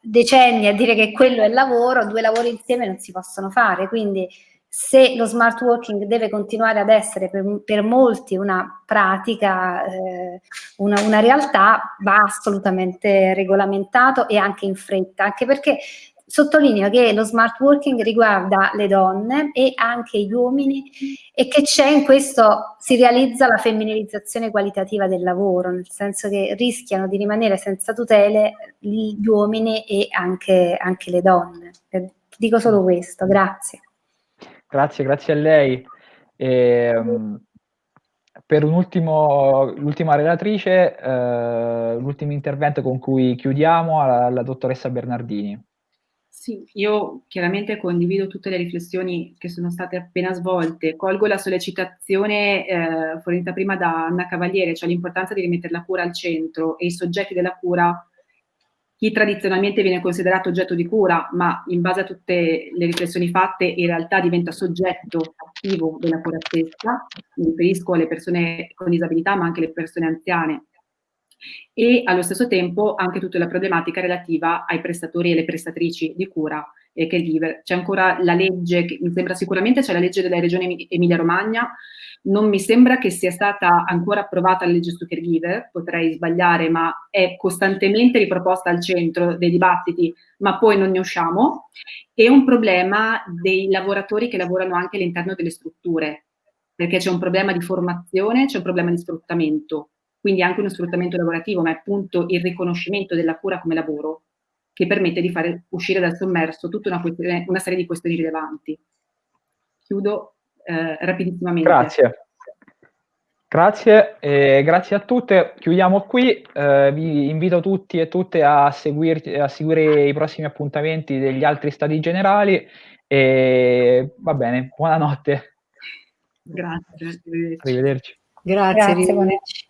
decenni a dire che quello è lavoro, due lavori insieme non si possono fare, quindi se lo smart working deve continuare ad essere per, per molti una pratica, eh, una, una, realtà, va assolutamente regolamentato e anche in fretta, anche perché sottolineo che lo smart working riguarda le donne e anche gli uomini e che c'è in questo, si realizza la femminilizzazione qualitativa del lavoro, nel senso che rischiano di rimanere senza tutele gli uomini e anche, anche le donne. Dico solo questo, grazie. Grazie, grazie a lei. E, um, per l'ultima relatrice, eh, l'ultimo intervento con cui chiudiamo, la dottoressa Bernardini. Sì, io chiaramente condivido tutte le riflessioni che sono state appena svolte. Colgo la sollecitazione eh, fornita prima da Anna Cavaliere, cioè l'importanza di rimettere la cura al centro e i soggetti della cura chi tradizionalmente viene considerato oggetto di cura, ma in base a tutte le riflessioni fatte in realtà diventa soggetto attivo della cura stessa, mi riferisco alle persone con disabilità ma anche alle persone anziane. E allo stesso tempo anche tutta la problematica relativa ai prestatori e alle prestatrici di cura e caregiver. C'è ancora la legge, che mi sembra sicuramente c'è la legge della regione Emilia-Romagna non mi sembra che sia stata ancora approvata la legge su caregiver, potrei sbagliare, ma è costantemente riproposta al centro dei dibattiti, ma poi non ne usciamo. E un problema dei lavoratori che lavorano anche all'interno delle strutture, perché c'è un problema di formazione, c'è un problema di sfruttamento, quindi anche uno sfruttamento lavorativo, ma è appunto il riconoscimento della cura come lavoro che permette di fare uscire dal sommerso tutta una, una serie di questioni rilevanti. Chiudo eh, rapidissimamente. Grazie. Grazie, eh, grazie a tutte. Chiudiamo qui. Eh, vi invito tutti e tutte a, seguirti, a seguire i prossimi appuntamenti degli altri stati generali. E va bene, buonanotte. Grazie. Arrivederci. Grazie, Grazie arrivederci.